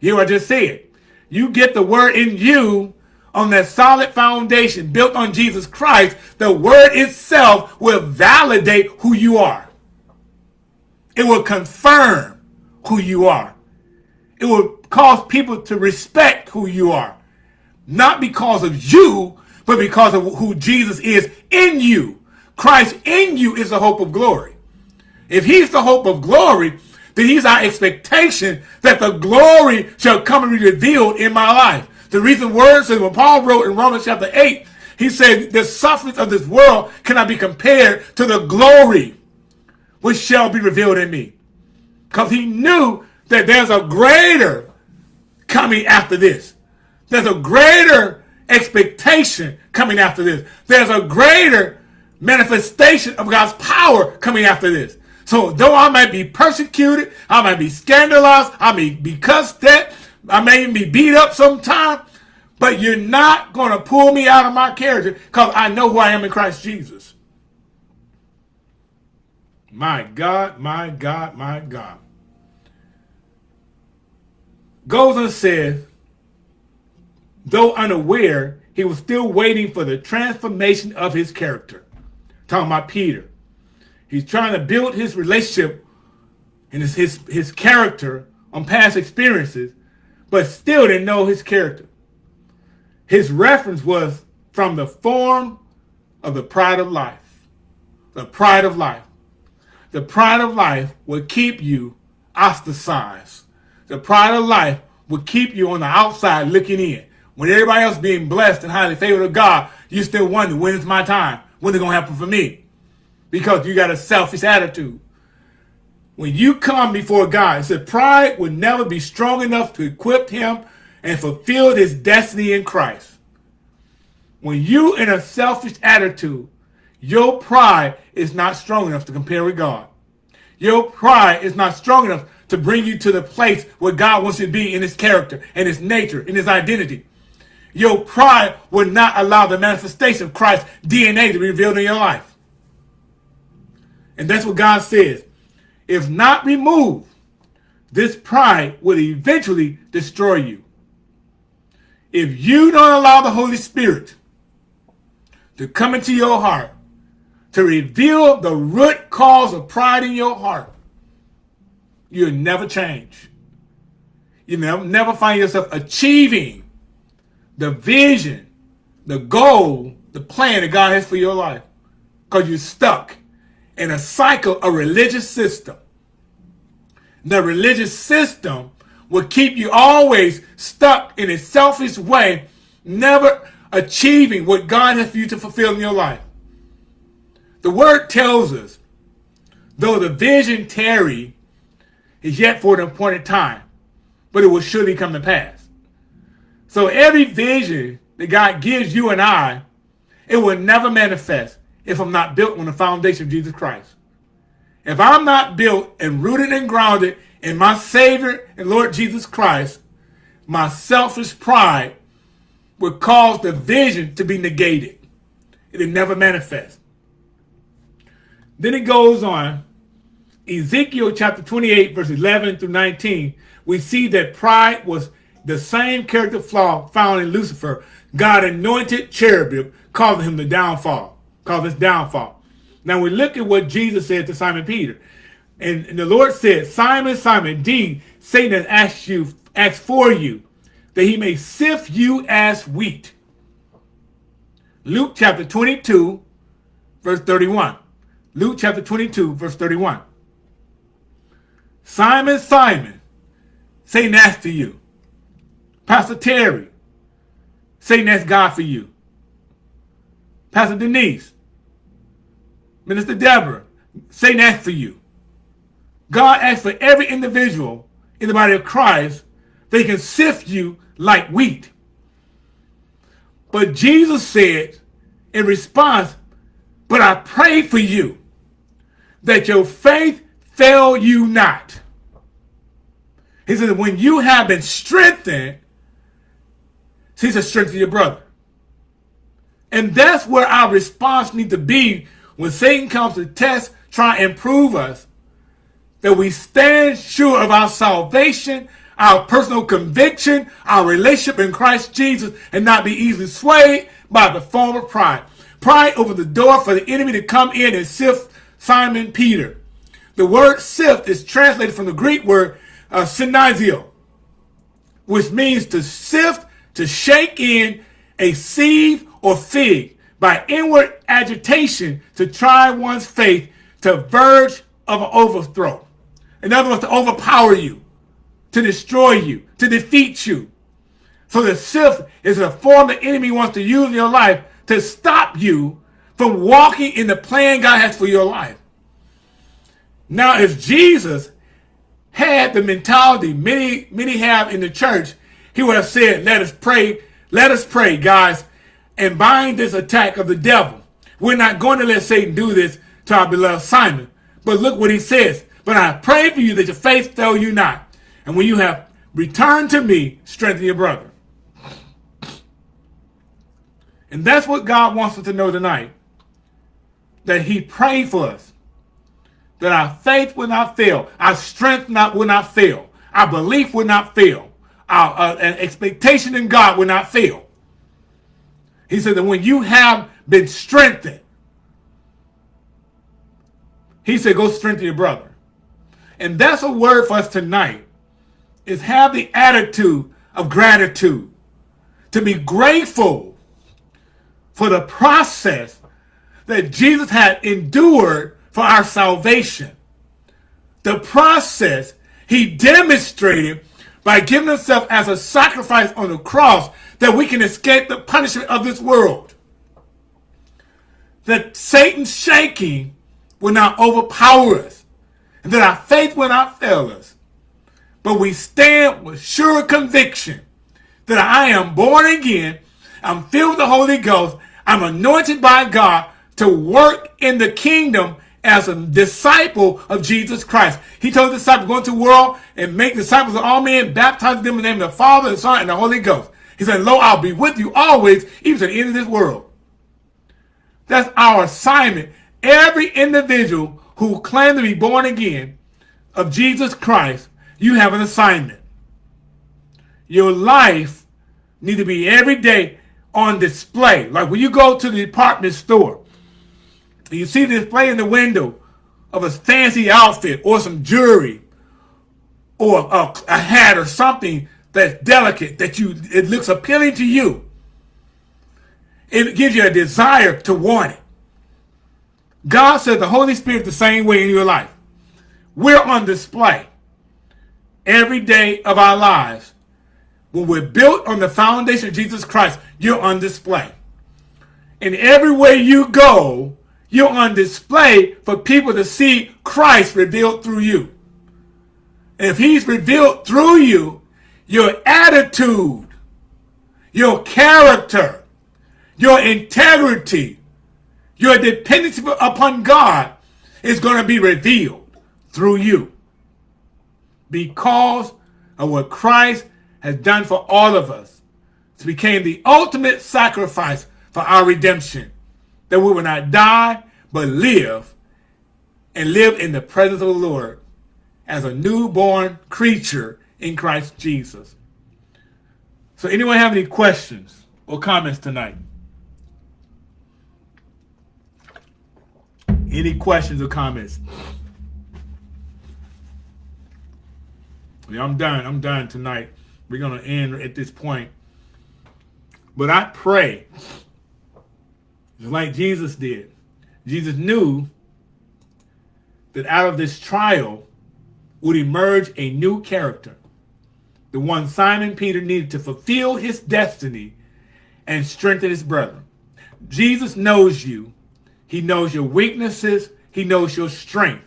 You I just said. You get the word in you on that solid foundation built on Jesus Christ. The word itself will validate who you are. It will confirm who you are. It will cause people to respect who you are. Not because of you, but because of who Jesus is in you. Christ in you is the hope of glory. If he's the hope of glory, then he's our expectation that the glory shall come and be revealed in my life. The reason words says when Paul wrote in Romans chapter 8, He said, the sufferings of this world cannot be compared to the glory which shall be revealed in me. Because he knew that there's a greater coming after this. There's a greater expectation coming after this. There's a greater manifestation of God's power coming after this. So though I might be persecuted, I might be scandalized, I may be cussed at, I may even be beat up sometime, but you're not going to pull me out of my character because I know who I am in Christ Jesus. My God, my God, my God. Goes and says, though unaware, he was still waiting for the transformation of his character. Talking about Peter. He's trying to build his relationship and his, his, his character on past experiences, but still didn't know his character. His reference was from the form of the pride of life. The pride of life. The pride of life will keep you ostracized. The pride of life will keep you on the outside looking in. When everybody else being blessed and highly favored of God, you still wonder, when is my time? When is it going to happen for me? Because you got a selfish attitude. When you come before God, it said pride would never be strong enough to equip him and fulfill his destiny in Christ. When you in a selfish attitude, your pride is not strong enough to compare with God. Your pride is not strong enough to bring you to the place where God wants you to be in his character and his nature and his identity. Your pride will not allow the manifestation of Christ's DNA to be revealed in your life. And that's what God says. If not removed, this pride will eventually destroy you. If you don't allow the Holy Spirit to come into your heart, to reveal the root cause of pride in your heart, you'll never change. You'll never find yourself achieving the vision, the goal, the plan that God has for your life. Because you're stuck in a cycle, a religious system. The religious system will keep you always stuck in a selfish way, never achieving what God has for you to fulfill in your life. The word tells us, though the vision tarry is yet for an appointed time, but it will surely come to pass. So every vision that God gives you and I, it will never manifest if I'm not built on the foundation of Jesus Christ. If I'm not built and rooted and grounded in my Savior and Lord Jesus Christ, my selfish pride would cause the vision to be negated. It'll never manifest. Then it goes on, Ezekiel chapter 28, verse 11 through 19, we see that pride was the same character flaw found in Lucifer. God anointed cherubim, causing him the downfall called his downfall. Now we look at what Jesus said to Simon Peter. And, and the Lord said, Simon, Simon, indeed, Satan has asked you, asked for you, that he may sift you as wheat. Luke chapter 22, verse 31. Luke chapter 22, verse 31. Simon, Simon, Satan asked to you. Pastor Terry, Satan that's God for you. Pastor Denise, Minister Deborah, Satan asked for you. God asks for every individual in the body of Christ they can sift you like wheat. But Jesus said in response, but I pray for you that your faith fail you not. He said, when you have been strengthened, he said, strengthen your brother. And that's where our response needs to be when Satan comes to test, try and prove us, that we stand sure of our salvation, our personal conviction, our relationship in Christ Jesus, and not be easily swayed by the form of pride. Pride over the door for the enemy to come in and sift Simon Peter. The word sift is translated from the Greek word uh, siniazo, which means to sift, to shake in a sieve or fig by inward agitation to try one's faith to verge of an overthrow. In other words, to overpower you, to destroy you, to defeat you. So the sift is a form the enemy wants to use in your life to stop you from walking in the plan God has for your life. Now, if Jesus had the mentality many, many have in the church, he would have said, let us pray, let us pray, guys, and bind this attack of the devil. We're not going to let Satan do this to our beloved Simon. But look what he says. But I pray for you that your faith fail you not. And when you have returned to me, strengthen your brother. And that's what God wants us to know tonight. That he prayed for us. That our faith will not fail. Our strength not, will not fail. Our belief will not fail. Our uh, expectation in God will not fail. He said that when you have been strengthened, he said, go strengthen your brother. And that's a word for us tonight, is have the attitude of gratitude. To be grateful for the process that Jesus had endured for our salvation. The process he demonstrated by giving himself as a sacrifice on the cross that we can escape the punishment of this world. That Satan's shaking will not overpower us, and that our faith will not fail us. But we stand with sure conviction that I am born again, I'm filled with the Holy Ghost, I'm anointed by God to work in the kingdom as a disciple of Jesus Christ. He told the disciples, go into the world and make disciples of all men, baptize them in the name of the Father, the Son, and the Holy Ghost. He said, Lo, I'll be with you always, even to the end of this world. That's our assignment. Every individual who claims to be born again of Jesus Christ, you have an assignment. Your life needs to be every day on display. Like when you go to the department store, you see the display in the window of a fancy outfit or some jewelry or a, a hat or something that's delicate, that you it looks appealing to you. It gives you a desire to want it. God says the Holy Spirit the same way in your life. We're on display every day of our lives. When we're built on the foundation of Jesus Christ, you're on display. And everywhere you go, you're on display for people to see Christ revealed through you. if he's revealed through you, your attitude, your character, your integrity, your dependence upon God is going to be revealed through you because of what Christ has done for all of us. It became the ultimate sacrifice for our redemption, that we will not die, but live and live in the presence of the Lord as a newborn creature in Christ Jesus. So anyone have any questions or comments tonight? Any questions or comments? Yeah, I'm done. I'm done tonight. We're going to end at this point. But I pray, just like Jesus did. Jesus knew that out of this trial would emerge a new character the one Simon Peter needed to fulfill his destiny and strengthen his brother. Jesus knows you. He knows your weaknesses. He knows your strength.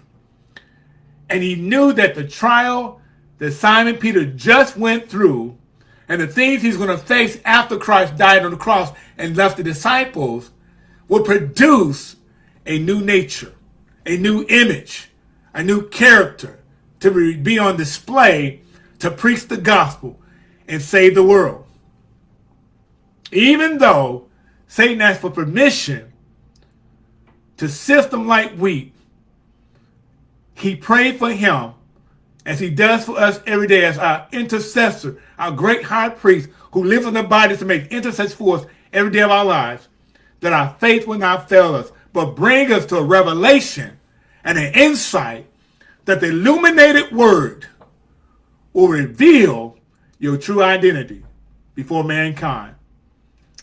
And he knew that the trial that Simon Peter just went through and the things he's going to face after Christ died on the cross and left the disciples would produce a new nature, a new image, a new character to be on display to preach the gospel and save the world. Even though Satan asked for permission to sift them like wheat, he prayed for him as he does for us every day as our intercessor, our great high priest who lives in the body to make intercession for us every day of our lives, that our faith will not fail us, but bring us to a revelation and an insight that the illuminated word will reveal your true identity before mankind.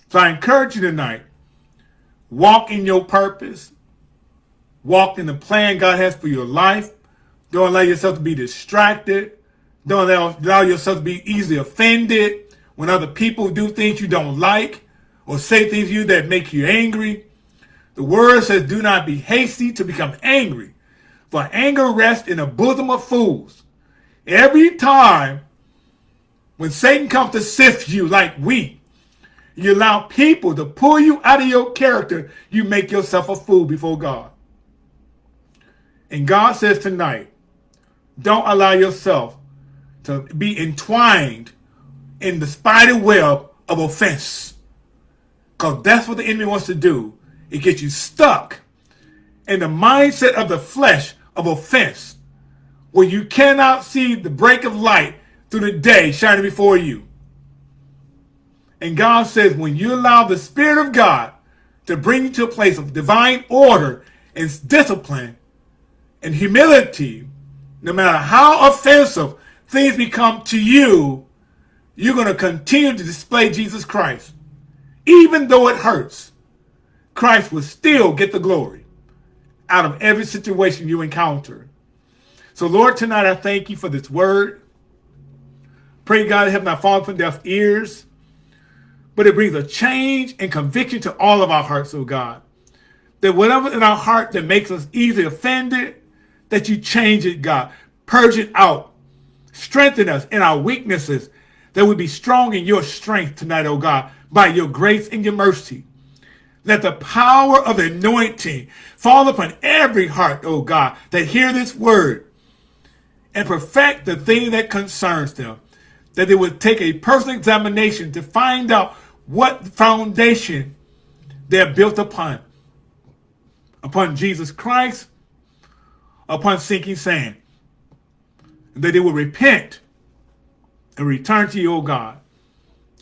So I encourage you tonight, walk in your purpose, walk in the plan God has for your life. Don't allow yourself to be distracted. Don't allow, allow yourself to be easily offended when other people do things you don't like or say things to you that make you angry. The word says, do not be hasty to become angry, for anger rests in the bosom of fools. Every time when Satan comes to sift you like wheat, you allow people to pull you out of your character, you make yourself a fool before God. And God says tonight, don't allow yourself to be entwined in the spider web of offense. Because that's what the enemy wants to do. It gets you stuck in the mindset of the flesh of offense, where you cannot see the break of light through the day shining before you. And God says, when you allow the Spirit of God to bring you to a place of divine order and discipline and humility, no matter how offensive things become to you, you're going to continue to display Jesus Christ. Even though it hurts, Christ will still get the glory out of every situation you encounter. So Lord, tonight I thank you for this word. Pray God have not fallen from deaf ears, but it brings a change and conviction to all of our hearts, oh God. That whatever in our heart that makes us easily offended, that you change it, God. Purge it out. Strengthen us in our weaknesses, that we be strong in your strength tonight, oh God, by your grace and your mercy. Let the power of anointing fall upon every heart, oh God, that hear this word and perfect the thing that concerns them. That they would take a personal examination to find out what foundation they're built upon. Upon Jesus Christ upon sinking sand. That they will repent and return to you, O God.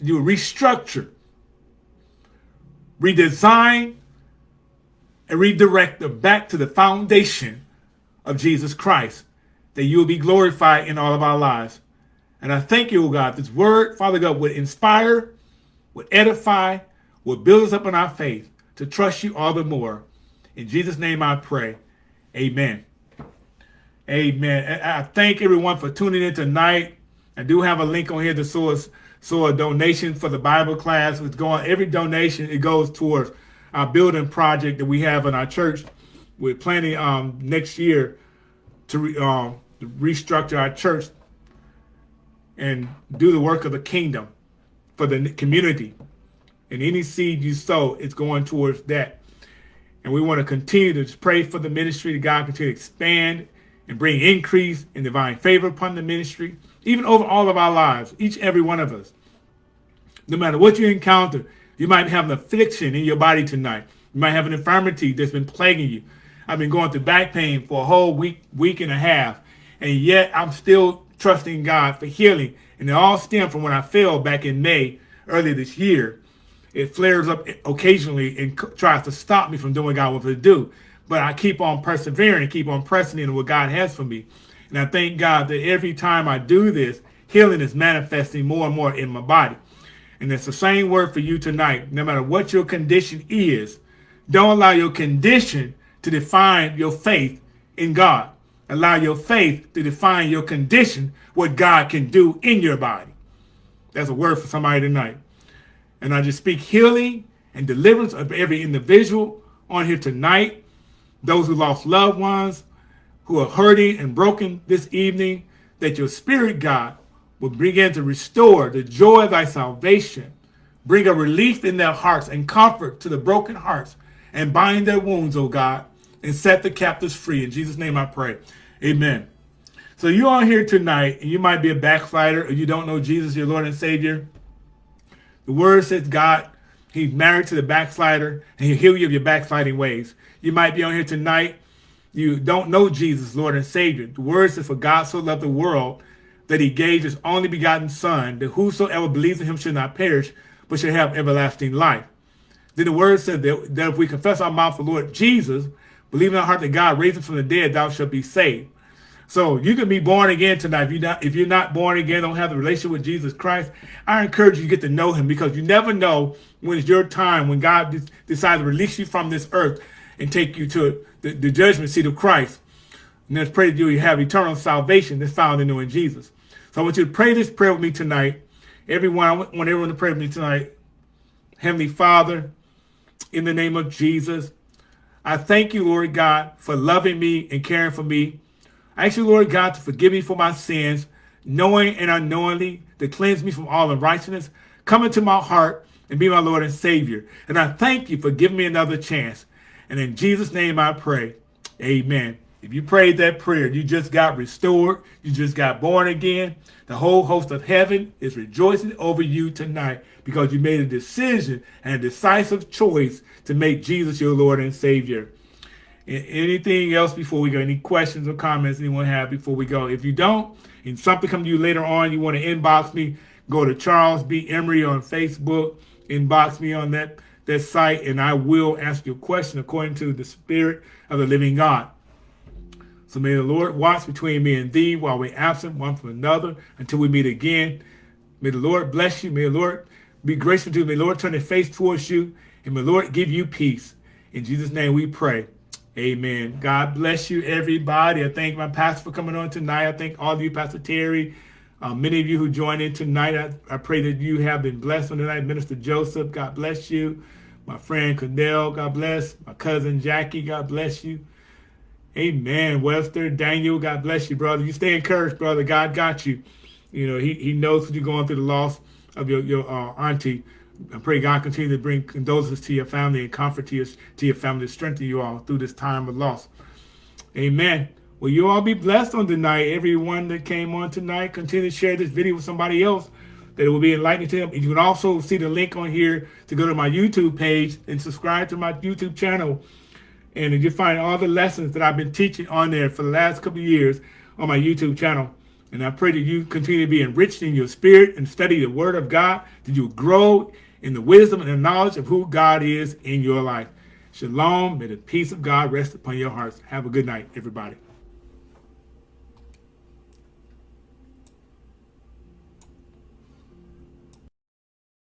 You will restructure, redesign, and redirect them back to the foundation of Jesus Christ, that you will be glorified in all of our lives. And I thank you, O God, this word, Father God, would inspire, would edify, would build us up in our faith to trust you all the more. In Jesus' name I pray. Amen. Amen. I thank everyone for tuning in tonight. I do have a link on here to source so a donation for the Bible class. It's going every donation it goes towards our building project that we have in our church. We're planning um, next year to, re, um, to restructure our church and do the work of the kingdom for the community. And any seed you sow, it's going towards that. And we want to continue to pray for the ministry that God continue to expand and bring increase and divine favor upon the ministry, even over all of our lives, each every one of us. No matter what you encounter, you might have an affliction in your body tonight. You might have an infirmity that's been plaguing you. I've been going through back pain for a whole week, week and a half, and yet I'm still trusting God for healing. And it all stemmed from when I fell back in May earlier this year. It flares up occasionally and tries to stop me from doing what God wants to do but I keep on persevering, and keep on pressing into what God has for me. And I thank God that every time I do this, healing is manifesting more and more in my body. And it's the same word for you tonight. No matter what your condition is, don't allow your condition to define your faith in God. Allow your faith to define your condition, what God can do in your body. That's a word for somebody tonight. And I just speak healing and deliverance of every individual on here tonight those who lost loved ones, who are hurting and broken this evening, that your spirit, God, will begin to restore the joy of thy salvation, bring a relief in their hearts and comfort to the broken hearts, and bind their wounds, O God, and set the captives free. In Jesus' name I pray. Amen. So you are here tonight, and you might be a backslider, or you don't know Jesus, your Lord and Savior. The word says God, he's married to the backslider, and he'll heal you of your backsliding ways. You might be on here tonight. You don't know Jesus, Lord and Savior. The word says, for God so loved the world that he gave his only begotten son, that whosoever believes in him should not perish, but should have everlasting life. Then the word says that, that if we confess our mouth the Lord Jesus, believe in our heart that God raised him from the dead, thou shalt be saved. So you can be born again tonight. If you're not, if you're not born again, don't have the relationship with Jesus Christ, I encourage you to get to know him because you never know when it's your time, when God decides to release you from this earth and take you to the, the judgment seat of Christ. And let's pray that you have eternal salvation that's found in knowing Jesus. So I want you to pray this prayer with me tonight. Everyone, I want everyone to pray with me tonight. Heavenly Father, in the name of Jesus, I thank you, Lord God, for loving me and caring for me. I ask you, Lord God, to forgive me for my sins, knowing and unknowingly, to cleanse me from all unrighteousness. Come into my heart and be my Lord and Savior. And I thank you for giving me another chance. And in Jesus' name I pray. Amen. If you prayed that prayer, you just got restored, you just got born again, the whole host of heaven is rejoicing over you tonight because you made a decision and a decisive choice to make Jesus your Lord and Savior. Anything else before we go? Any questions or comments anyone have before we go? If you don't, and something comes to you later on, you want to inbox me, go to Charles B. Emery on Facebook, inbox me on that, that site, and I will ask you a question according to the Spirit of the living God. So may the Lord watch between me and thee while we're absent one from another until we meet again. May the Lord bless you. May the Lord be gracious to you. May the Lord turn his face towards you. And may the Lord give you peace. In Jesus' name we pray. Amen. God bless you, everybody. I thank my pastor for coming on tonight. I thank all of you, Pastor Terry. Uh, many of you who joined in tonight, I, I, pray that you have been blessed on tonight. Minister Joseph, God bless you. My friend Cornell, God bless. My cousin Jackie, God bless you. Amen. Webster, Daniel, God bless you, brother. You stay encouraged, brother. God got you. You know, he, he knows what you're going through the loss of your, your uh, auntie. I pray God continue to bring condolences to your family and comfort to your, to your family, to strengthen you all through this time of loss. Amen. Will you all be blessed on tonight? Everyone that came on tonight, continue to share this video with somebody else that it will be enlightening to them. You can also see the link on here to go to my YouTube page and subscribe to my YouTube channel. And you find all the lessons that I've been teaching on there for the last couple of years on my YouTube channel. And I pray that you continue to be enriched in your spirit and study the word of God, that you grow in the wisdom and the knowledge of who God is in your life. Shalom. May the peace of God rest upon your hearts. Have a good night, everybody.